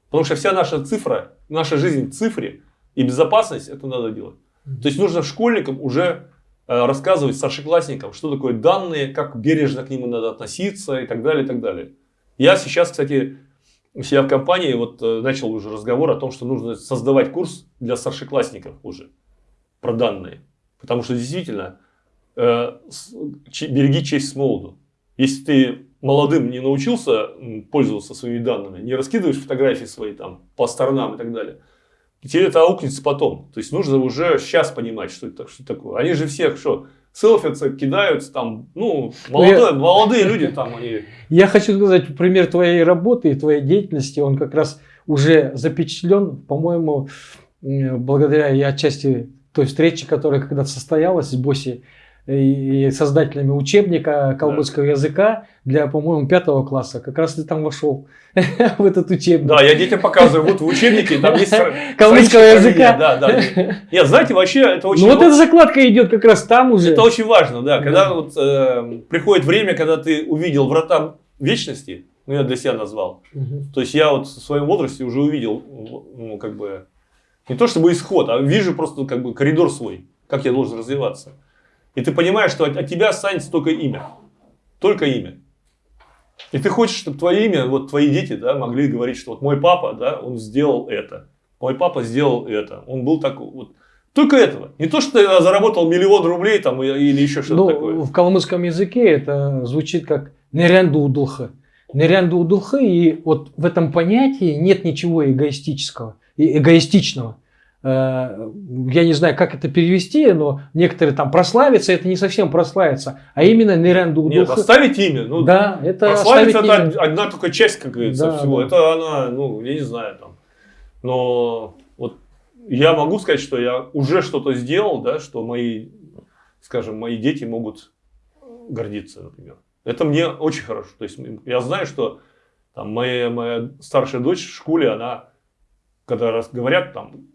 Потому что вся наша цифра, наша жизнь в цифре и безопасность, это надо делать. То есть, нужно школьникам уже э, рассказывать старшеклассникам, что такое данные, как бережно к ним надо относиться и так далее, и так далее. Я сейчас, кстати, у себя в компании вот э, начал уже разговор о том, что нужно создавать курс для старшеклассников уже про данные. Потому что действительно, э, береги честь с молоду. Если ты молодым не научился пользоваться своими данными, не раскидываешь фотографии свои там по сторонам и так далее, тебе это аукнется потом. То есть нужно уже сейчас понимать, что это, что такое. Они же всех что? селфятся, кидаются там, ну, молодые, я, молодые люди там они. Я хочу сказать, пример твоей работы и твоей деятельности, он как раз уже запечатлен, по-моему, благодаря и отчасти той встречи, которая когда-то состоялась с Боси и создателями учебника калмыцкого да. языка для, по-моему, пятого класса. Как раз ты там вошел в этот учебник. Да, я детям показываю, вот в учебнике там есть калмыцкого языка. Да, да. Нет, знаете, вообще это очень... Ну вот эта закладка идет как раз там уже. Это очень важно, да. Когда вот э, приходит время, когда ты увидел врата вечности, ну я для себя назвал. То есть я вот в своем возрасте уже увидел, ну как бы не то чтобы исход, а вижу просто как бы коридор свой, как я должен развиваться. И ты понимаешь, что от, от тебя останется только имя. Только имя. И ты хочешь, чтобы твое имя, вот твои дети, да, могли говорить, что вот мой папа, да, он сделал это. Мой папа сделал это. Он был такой. Вот. Только этого. Не то, что ты заработал миллион рублей там, или еще что-то ну, такое. В калмыцком языке это звучит как нерянду удулха. Нерянду удулха, и вот в этом понятии нет ничего эгоистического, эгоистичного. Э, я не знаю, как это перевести, но некоторые там прославиться, это не совсем прославиться, а именно Неренду Нет, оставить имя. Ну, да, это прославиться это имя. одна только часть, как говорится, да, всего. Да. Это она, ну, я не знаю, там. Но вот я могу сказать, что я уже что-то сделал, да, что мои, скажем, мои дети могут гордиться, например. Это мне очень хорошо. То есть я знаю, что там, моя, моя старшая дочь в школе, она, когда раз говорят там,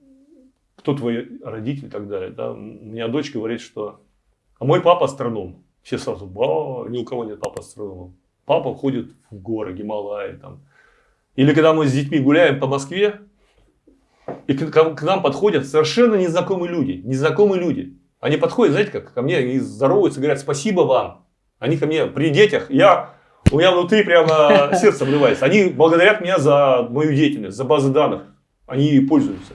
кто твой родитель и так далее. Да? У меня дочь говорит, что а мой папа астроном. Все сразу, ба, ни у кого нет папы астронома. папа ходит в горы, Гималаи. Там. Или когда мы с детьми гуляем по Москве, и к, к нам подходят совершенно незнакомые люди. Незнакомые люди. Они подходят, знаете, как ко мне и здороваются, говорят, спасибо вам. Они ко мне при детях, я, у меня внутри прямо сердце обрывается. Они благодарят меня за мою деятельность, за базы данных. Они ей пользуются.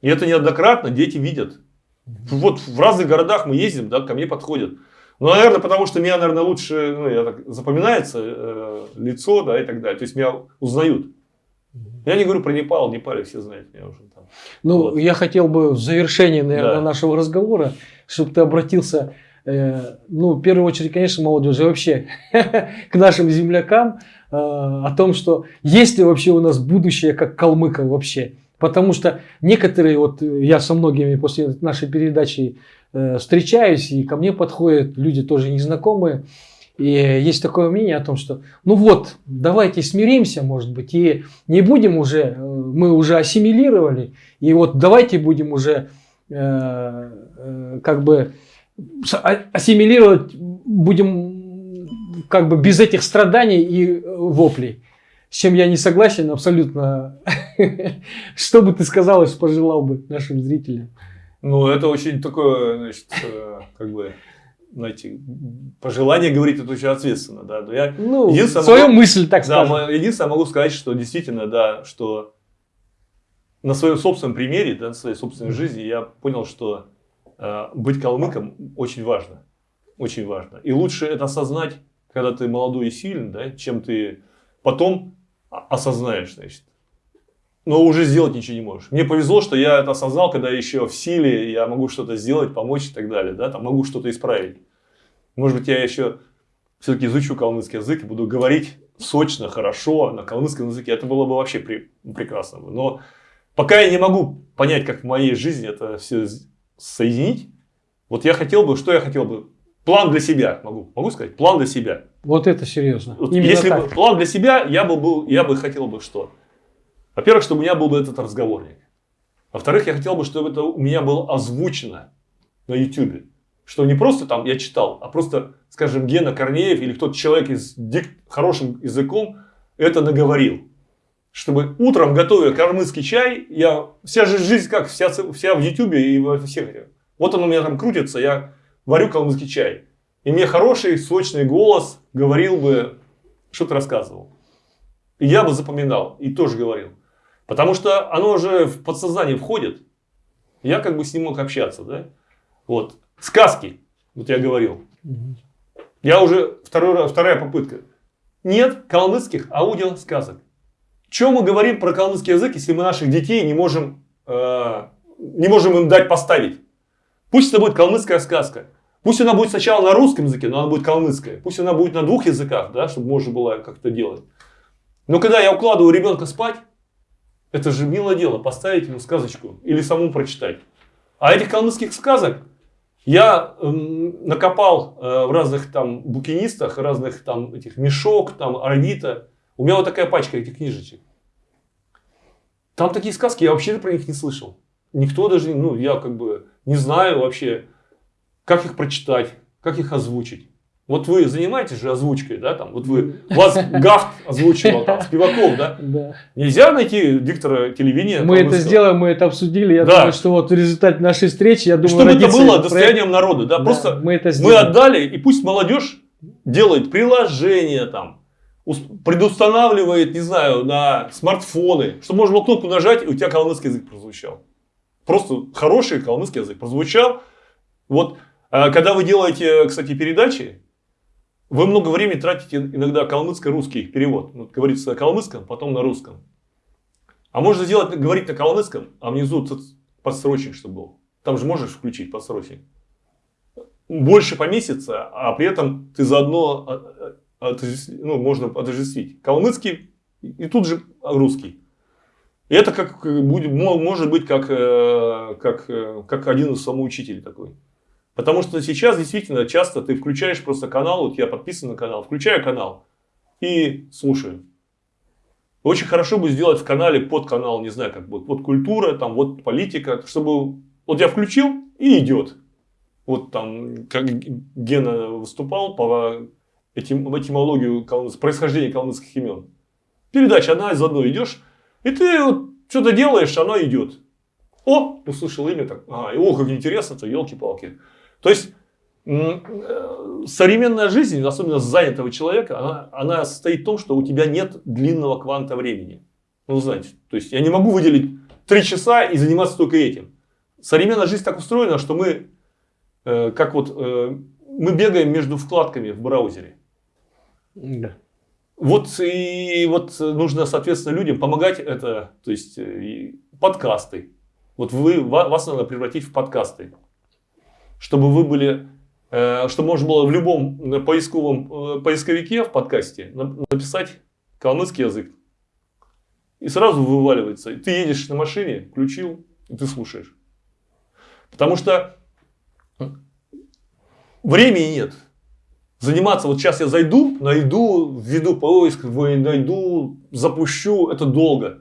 И это неоднократно дети видят. Вот в разных городах мы ездим, да, ко мне подходят. Ну, наверное, потому что меня, наверное, лучше ну, я так, запоминается э, лицо, да, и так далее. То есть меня узнают. Я не говорю про Непал, Непале все знают меня уже там. Ну, вот. я хотел бы в завершении, наверное, да. нашего разговора, чтобы ты обратился, ну, в первую очередь, конечно, молодежи, вообще к нашим землякам, э, о том, что есть ли вообще у нас будущее как калмыков вообще. Потому что некоторые, вот я со многими после нашей передачи э, встречаюсь, и ко мне подходят люди тоже незнакомые, и есть такое мнение о том, что ну вот, давайте смиримся, может быть, и не будем уже, э, мы уже ассимилировали, и вот давайте будем уже э, э, как бы ассимилировать, будем как бы без этих страданий и воплей. С чем я не согласен абсолютно. Что бы ты сказал, что пожелал бы нашим зрителям? Ну, это очень такое, значит, э, как бы знаете, пожелание говорить это очень ответственно, да. Но я ну, свою могу, мысль, так да, скажем. Единственное, могу сказать, что действительно, да, что на своем собственном примере, да, на своей собственной жизни я понял, что э, быть калмыком очень важно. Очень важно. И лучше это осознать, когда ты молодой и сильный, да, чем ты потом осознаешь, значит но уже сделать ничего не можешь. Мне повезло, что я это осознал, когда еще в силе, я могу что-то сделать, помочь и так далее, да, там могу что-то исправить. Может быть, я еще все-таки изучу калмыцкий язык и буду говорить сочно, хорошо на калмыцком языке. Это было бы вообще при, прекрасно. Но пока я не могу понять, как в моей жизни это все соединить, вот я хотел бы, что я хотел бы? План для себя, могу, могу сказать, план для себя. Вот это серьезно. Вот если так. бы план для себя, я бы был, я бы хотел бы что? Во-первых, чтобы у меня был бы этот разговорник. Во-вторых, я хотел бы, чтобы это у меня было озвучено на YouTube. Что не просто там я читал, а просто, скажем, Гена Корнеев или кто-то человек с дик... хорошим языком это наговорил. Чтобы утром, готовя кормыцкий чай, я вся же жизнь как, вся, вся в YouTube и во всех. Вот он у меня там крутится, я варю калмыцкий чай. И мне хороший, сочный голос говорил бы, что-то рассказывал. И я бы запоминал и тоже говорил. Потому что оно уже в подсознание входит. Я как бы с ним мог общаться. Да? Вот. Сказки. Вот я говорил. Я уже второй, вторая попытка. Нет калмыцких аудиосказок. Чем мы говорим про калмыцкий язык, если мы наших детей не можем, э, не можем им дать поставить? Пусть это будет калмыцкая сказка. Пусть она будет сначала на русском языке, но она будет калмыцкая. Пусть она будет на двух языках, да, чтобы можно было как-то делать. Но когда я укладываю ребенка спать, это же милое дело, поставить ему сказочку или самому прочитать. А этих калмыцких сказок я э, накопал э, в разных там букинистах, разных там этих мешок, там Арвита. У меня вот такая пачка этих книжечек. Там такие сказки, я вообще про них не слышал. Никто даже, ну, я как бы не знаю вообще, как их прочитать, как их озвучить. Вот вы занимаетесь же озвучкой, да, там, вот вы, вас Гафт озвучивал, там, Спиваков, да? да? Нельзя найти диктора телевидения? Мы это сделаем, мы это обсудили, я да. думаю, что вот в результате нашей встречи, я думаю, Чтобы это было достоянием народа, да, да просто мы, это мы отдали, и пусть молодежь делает приложение там, предустанавливает, не знаю, на смартфоны, чтобы можно было кнопку нажать, и у тебя калмыцкий язык прозвучал. Просто хороший калмыцкий язык прозвучал. Вот, а когда вы делаете, кстати, передачи, вы много времени тратите иногда калмыцко-русский перевод. Вот говорится на калмыцком, потом на русском. А можно сделать, говорить на калмыцком, а внизу подсрочник, чтобы был. Там же можешь включить подсрочник. Больше поместится, а при этом ты заодно а, а, ну, можно отождествить. Калмыцкий и тут же русский. И это как будет, может быть как, э, как, э, как один из самоучителей такой. Потому что сейчас действительно часто ты включаешь просто канал, вот я подписан на канал, включаю канал и слушаю. Очень хорошо бы сделать в канале под канал, не знаю, как будет, вот культура, там, вот политика, чтобы вот я включил и идет. Вот там, как Гена выступал по этим, этимологию происхождения калмыцких имен. Передача одна из одной идешь, и ты вот что-то делаешь, оно идет. О, услышал имя, так, а, о, как интересно-то, елки-палки. То есть, э, современная жизнь, особенно занятого человека, она, она состоит в том, что у тебя нет длинного кванта времени. Ну, знаете, то есть, я не могу выделить три часа и заниматься только этим. Современная жизнь так устроена, что мы, э, как вот, э, мы бегаем между вкладками в браузере. Да. Вот и вот нужно, соответственно, людям помогать это, то есть подкасты. Вот вы, вас надо превратить в подкасты, чтобы вы были, э, чтобы можно было в любом поисковом поисковике в подкасте написать калмыцкий язык. И сразу вываливается. Ты едешь на машине, включил, и ты слушаешь. Потому что времени нет. Заниматься, вот сейчас я зайду, найду, введу поиск, найду, запущу, это долго.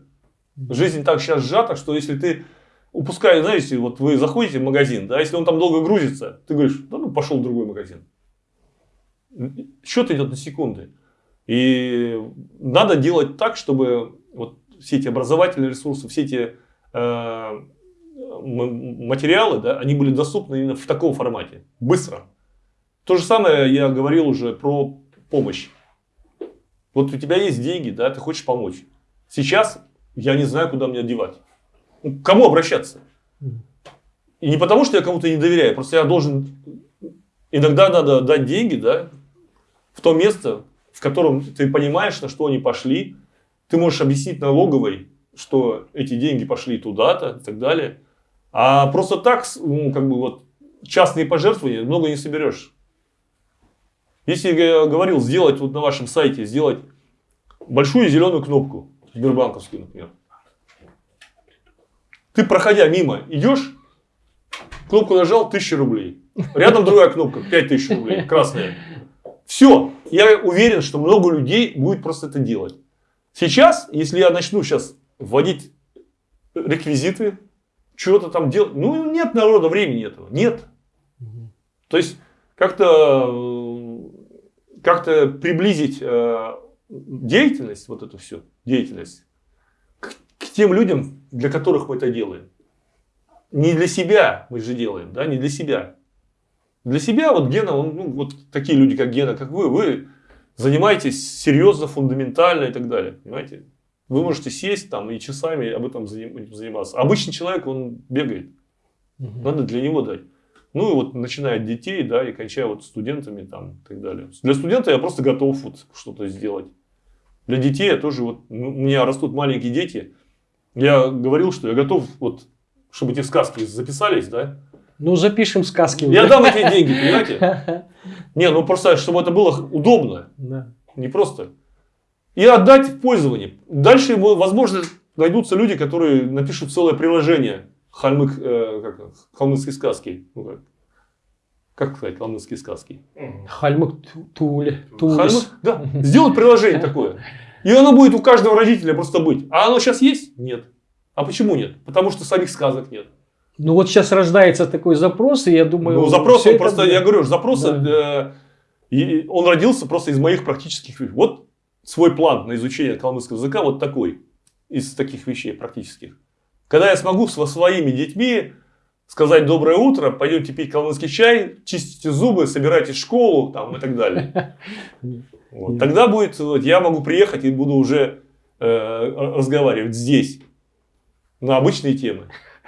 Жизнь так сейчас сжата, что если ты упускаешь, знаете, вот вы заходите в магазин, да, если он там долго грузится, ты говоришь, да ну пошел в другой магазин. Счет идет на секунды. И надо делать так, чтобы вот все эти образовательные ресурсы, все эти э, материалы, да, они были доступны именно в таком формате, быстро. То же самое я говорил уже про помощь. Вот у тебя есть деньги, да, ты хочешь помочь. Сейчас я не знаю, куда мне девать. Ну, к кому обращаться? И не потому, что я кому-то не доверяю, просто я должен... Иногда надо дать деньги, да, в то место, в котором ты понимаешь, на что они пошли. Ты можешь объяснить налоговой, что эти деньги пошли туда-то и так далее. А просто так, ну, как бы вот, частные пожертвования много не соберешь. Если я говорил сделать вот на вашем сайте, сделать большую зеленую кнопку, Сбербанковскую, например. Ты, проходя мимо, идешь, кнопку нажал, 1000 рублей. Рядом другая кнопка, 5000 рублей, красная. Все, я уверен, что много людей будет просто это делать. Сейчас, если я начну сейчас вводить реквизиты, что-то там делать, ну нет народа, времени этого, нет. То есть, как-то как-то приблизить э, деятельность, вот эту всю деятельность, к, к тем людям, для которых мы это делаем. Не для себя мы же делаем, да, не для себя. Для себя вот Гена, он, ну, вот такие люди, как Гена, как вы, вы занимаетесь серьезно, фундаментально и так далее. Понимаете? Вы можете сесть там и часами об этом заниматься. Обычный человек, он бегает. Угу. Надо для него дать. Ну и вот начиная от детей, да, и кончая вот студентами там и так далее. Для студента я просто готов вот что-то сделать. Для детей я тоже вот, у меня растут маленькие дети. Я говорил, что я готов вот, чтобы эти сказки записались, да. Ну, запишем сказки. Я дам эти деньги, понимаете? Не, ну просто, чтобы это было удобно. Да. Не просто. И отдать в пользование. Дальше, возможно, найдутся люди, которые напишут целое приложение Хальмык, э, как, халмыкские сказки. Ну, как, как сказать, калмыцкие сказки? Хальмык Туле. Хальмык, да. Сделать приложение такое. И оно будет у каждого родителя просто быть. А оно сейчас есть? Нет. А почему нет? Потому что самих сказок нет. Ну вот сейчас рождается такой запрос, и я думаю... Ну запрос, он просто, будет. я говорю, запрос, да. э, он родился просто из моих практических... Вот свой план на изучение калмыцкого языка вот такой. Из таких вещей практических. Когда я смогу со своими детьми сказать доброе утро, пойдемте пить калмыцкий чай, чистите зубы, собирайтесь в школу там, и так далее. Вот. Тогда будет, вот, я могу приехать и буду уже э, разговаривать здесь на обычные темы.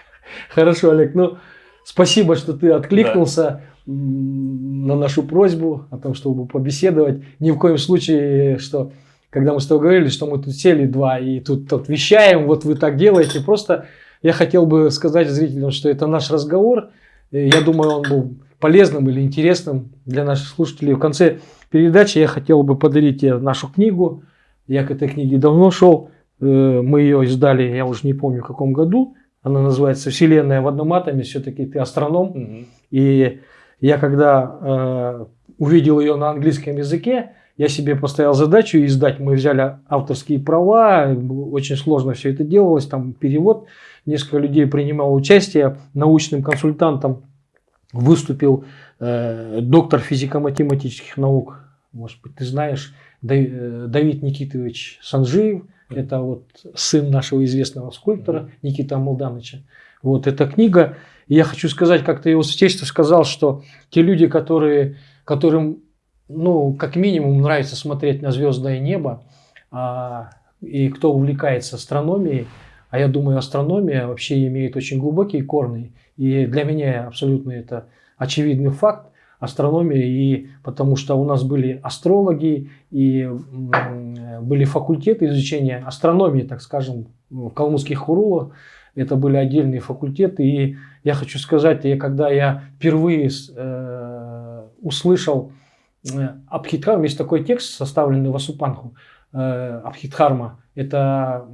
Хорошо, Олег. Ну, спасибо, что ты откликнулся да. на нашу просьбу о том, чтобы побеседовать. Ни в коем случае, что когда мы с тобой говорили, что мы тут сели два и тут, тут вещаем, вот вы так делаете. Просто я хотел бы сказать зрителям, что это наш разговор. Я думаю, он был полезным или интересным для наших слушателей. В конце передачи я хотел бы подарить тебе нашу книгу. Я к этой книге давно шел. Э, мы ее издали, я уже не помню в каком году. Она называется «Вселенная в одном атоме». Все-таки ты астроном. Угу. И я когда э, увидел ее на английском языке, я себе поставил задачу издать. Мы взяли авторские права, очень сложно все это делалось, там перевод. Несколько людей принимало участие. Научным консультантом выступил э, доктор физико-математических наук может быть, ты знаешь, э, Давид Никитович Санжиев, это вот сын нашего известного скульптора Никита Молдановича. Вот эта книга. И я хочу сказать, как ты его святейство сказал, что те люди, которые, которым, ну, как минимум нравится смотреть на звездное небо, а, и кто увлекается астрономией, а я думаю, астрономия вообще имеет очень глубокие корни. И для меня абсолютно это очевидный факт астрономия, и потому что у нас были астрологи и были факультеты изучения астрономии, так скажем, в калмыцких хурулах. Это были отдельные факультеты. И я хочу сказать, я, когда я впервые э, услышал Абхидхарма, есть такой текст, составленный в Асупанху, э, Абхидхарма, это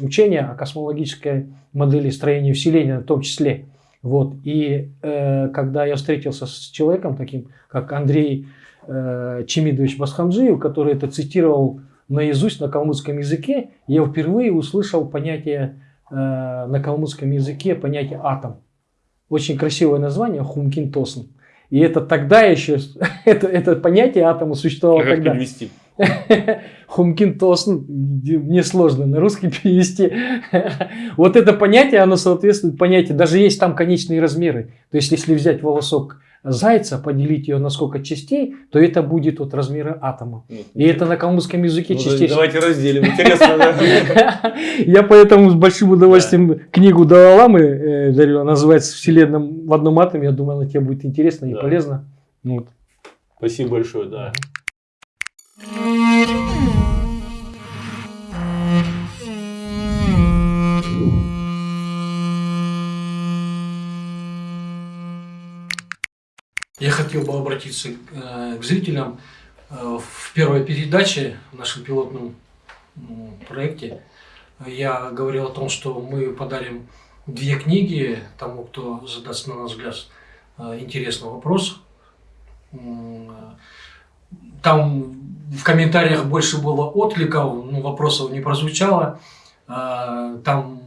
учение о космологической модели строения Вселенной в том числе. Вот. И э, когда я встретился с человеком таким, как Андрей э, Чемидович Басхамджиев, который это цитировал наизусть на калмыцком языке, я впервые услышал понятие э, на калмыцком языке, понятие атом. Очень красивое название Хумкин Тосн. И это тогда еще, это, это понятие атома существовало а тогда. Перевести? Хумкин Тосн, мне сложно на русский перевести. вот это понятие, оно соответствует понятию, даже есть там конечные размеры. То есть, если взять волосок зайца, поделить ее на сколько частей, то это будет от размера атома. Ну, И это на калмыцком языке ну, частей. Давайте разделим. Интересно. Я поэтому с большим удовольствием книгу Далаламы э, дарю. Называется «Вселенная в одном атоме». Я думаю, она тебе будет интересна и полезна. Спасибо большое, да. Хотел бы обратиться э, к зрителям. Э, в первой передаче, в нашем пилотном проекте, я говорил о том, что мы подарим две книги тому, кто задаст, на наш взгляд, э, интересный вопрос. Там в комментариях больше было откликов, ну, вопросов не прозвучало. Там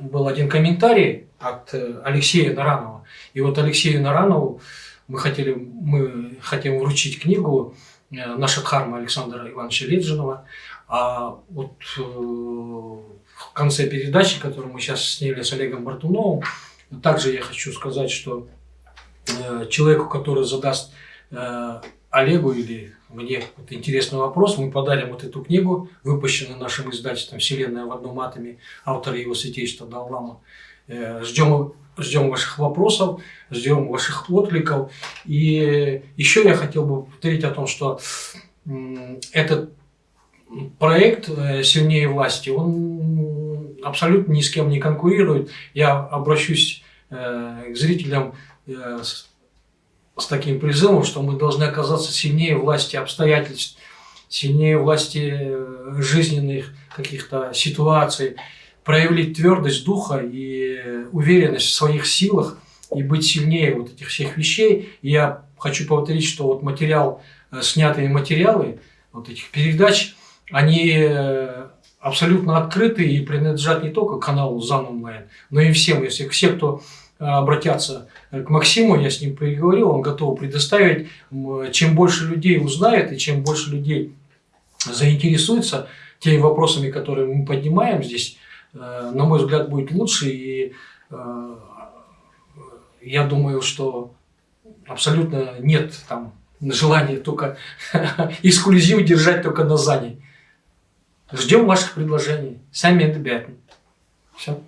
был один комментарий от Алексея Наранова и вот Алексею Наранову мы хотели, мы хотим вручить книгу э, «Наша дхарма» Александра Ивановича Леджинова. А вот э, в конце передачи, которую мы сейчас сняли с Олегом Бартуновым, также я хочу сказать, что э, человеку, который задаст Олегу или мне вот интересный вопрос, мы подарим вот эту книгу, выпущенную нашим издательством «Вселенная в одном атоме», автора его святейства Даллама. Ждем ждем ваших вопросов, ждем ваших откликов. И еще я хотел бы повторить о том, что этот проект э, «Сильнее власти», он абсолютно ни с кем не конкурирует. Я обращусь э, к зрителям э, с таким призывом, что мы должны оказаться сильнее власти обстоятельств, сильнее власти жизненных каких-то ситуаций, проявить твердость духа и уверенность в своих силах и быть сильнее вот этих всех вещей. И я хочу повторить, что вот материал, э, снятые материалы вот этих передач, они э, абсолютно открыты и принадлежат не только каналу ЗАН онлайн, но и всем. Если все, кто э, обратятся к Максиму, я с ним переговорил, он готов предоставить. Чем больше людей узнает и чем больше людей заинтересуется теми вопросами, которые мы поднимаем здесь, на мой взгляд, будет лучше. И э, я думаю, что абсолютно нет там желания только эксклюзив держать только на ЗАНе. Ждем ваших предложений. Сами это Все.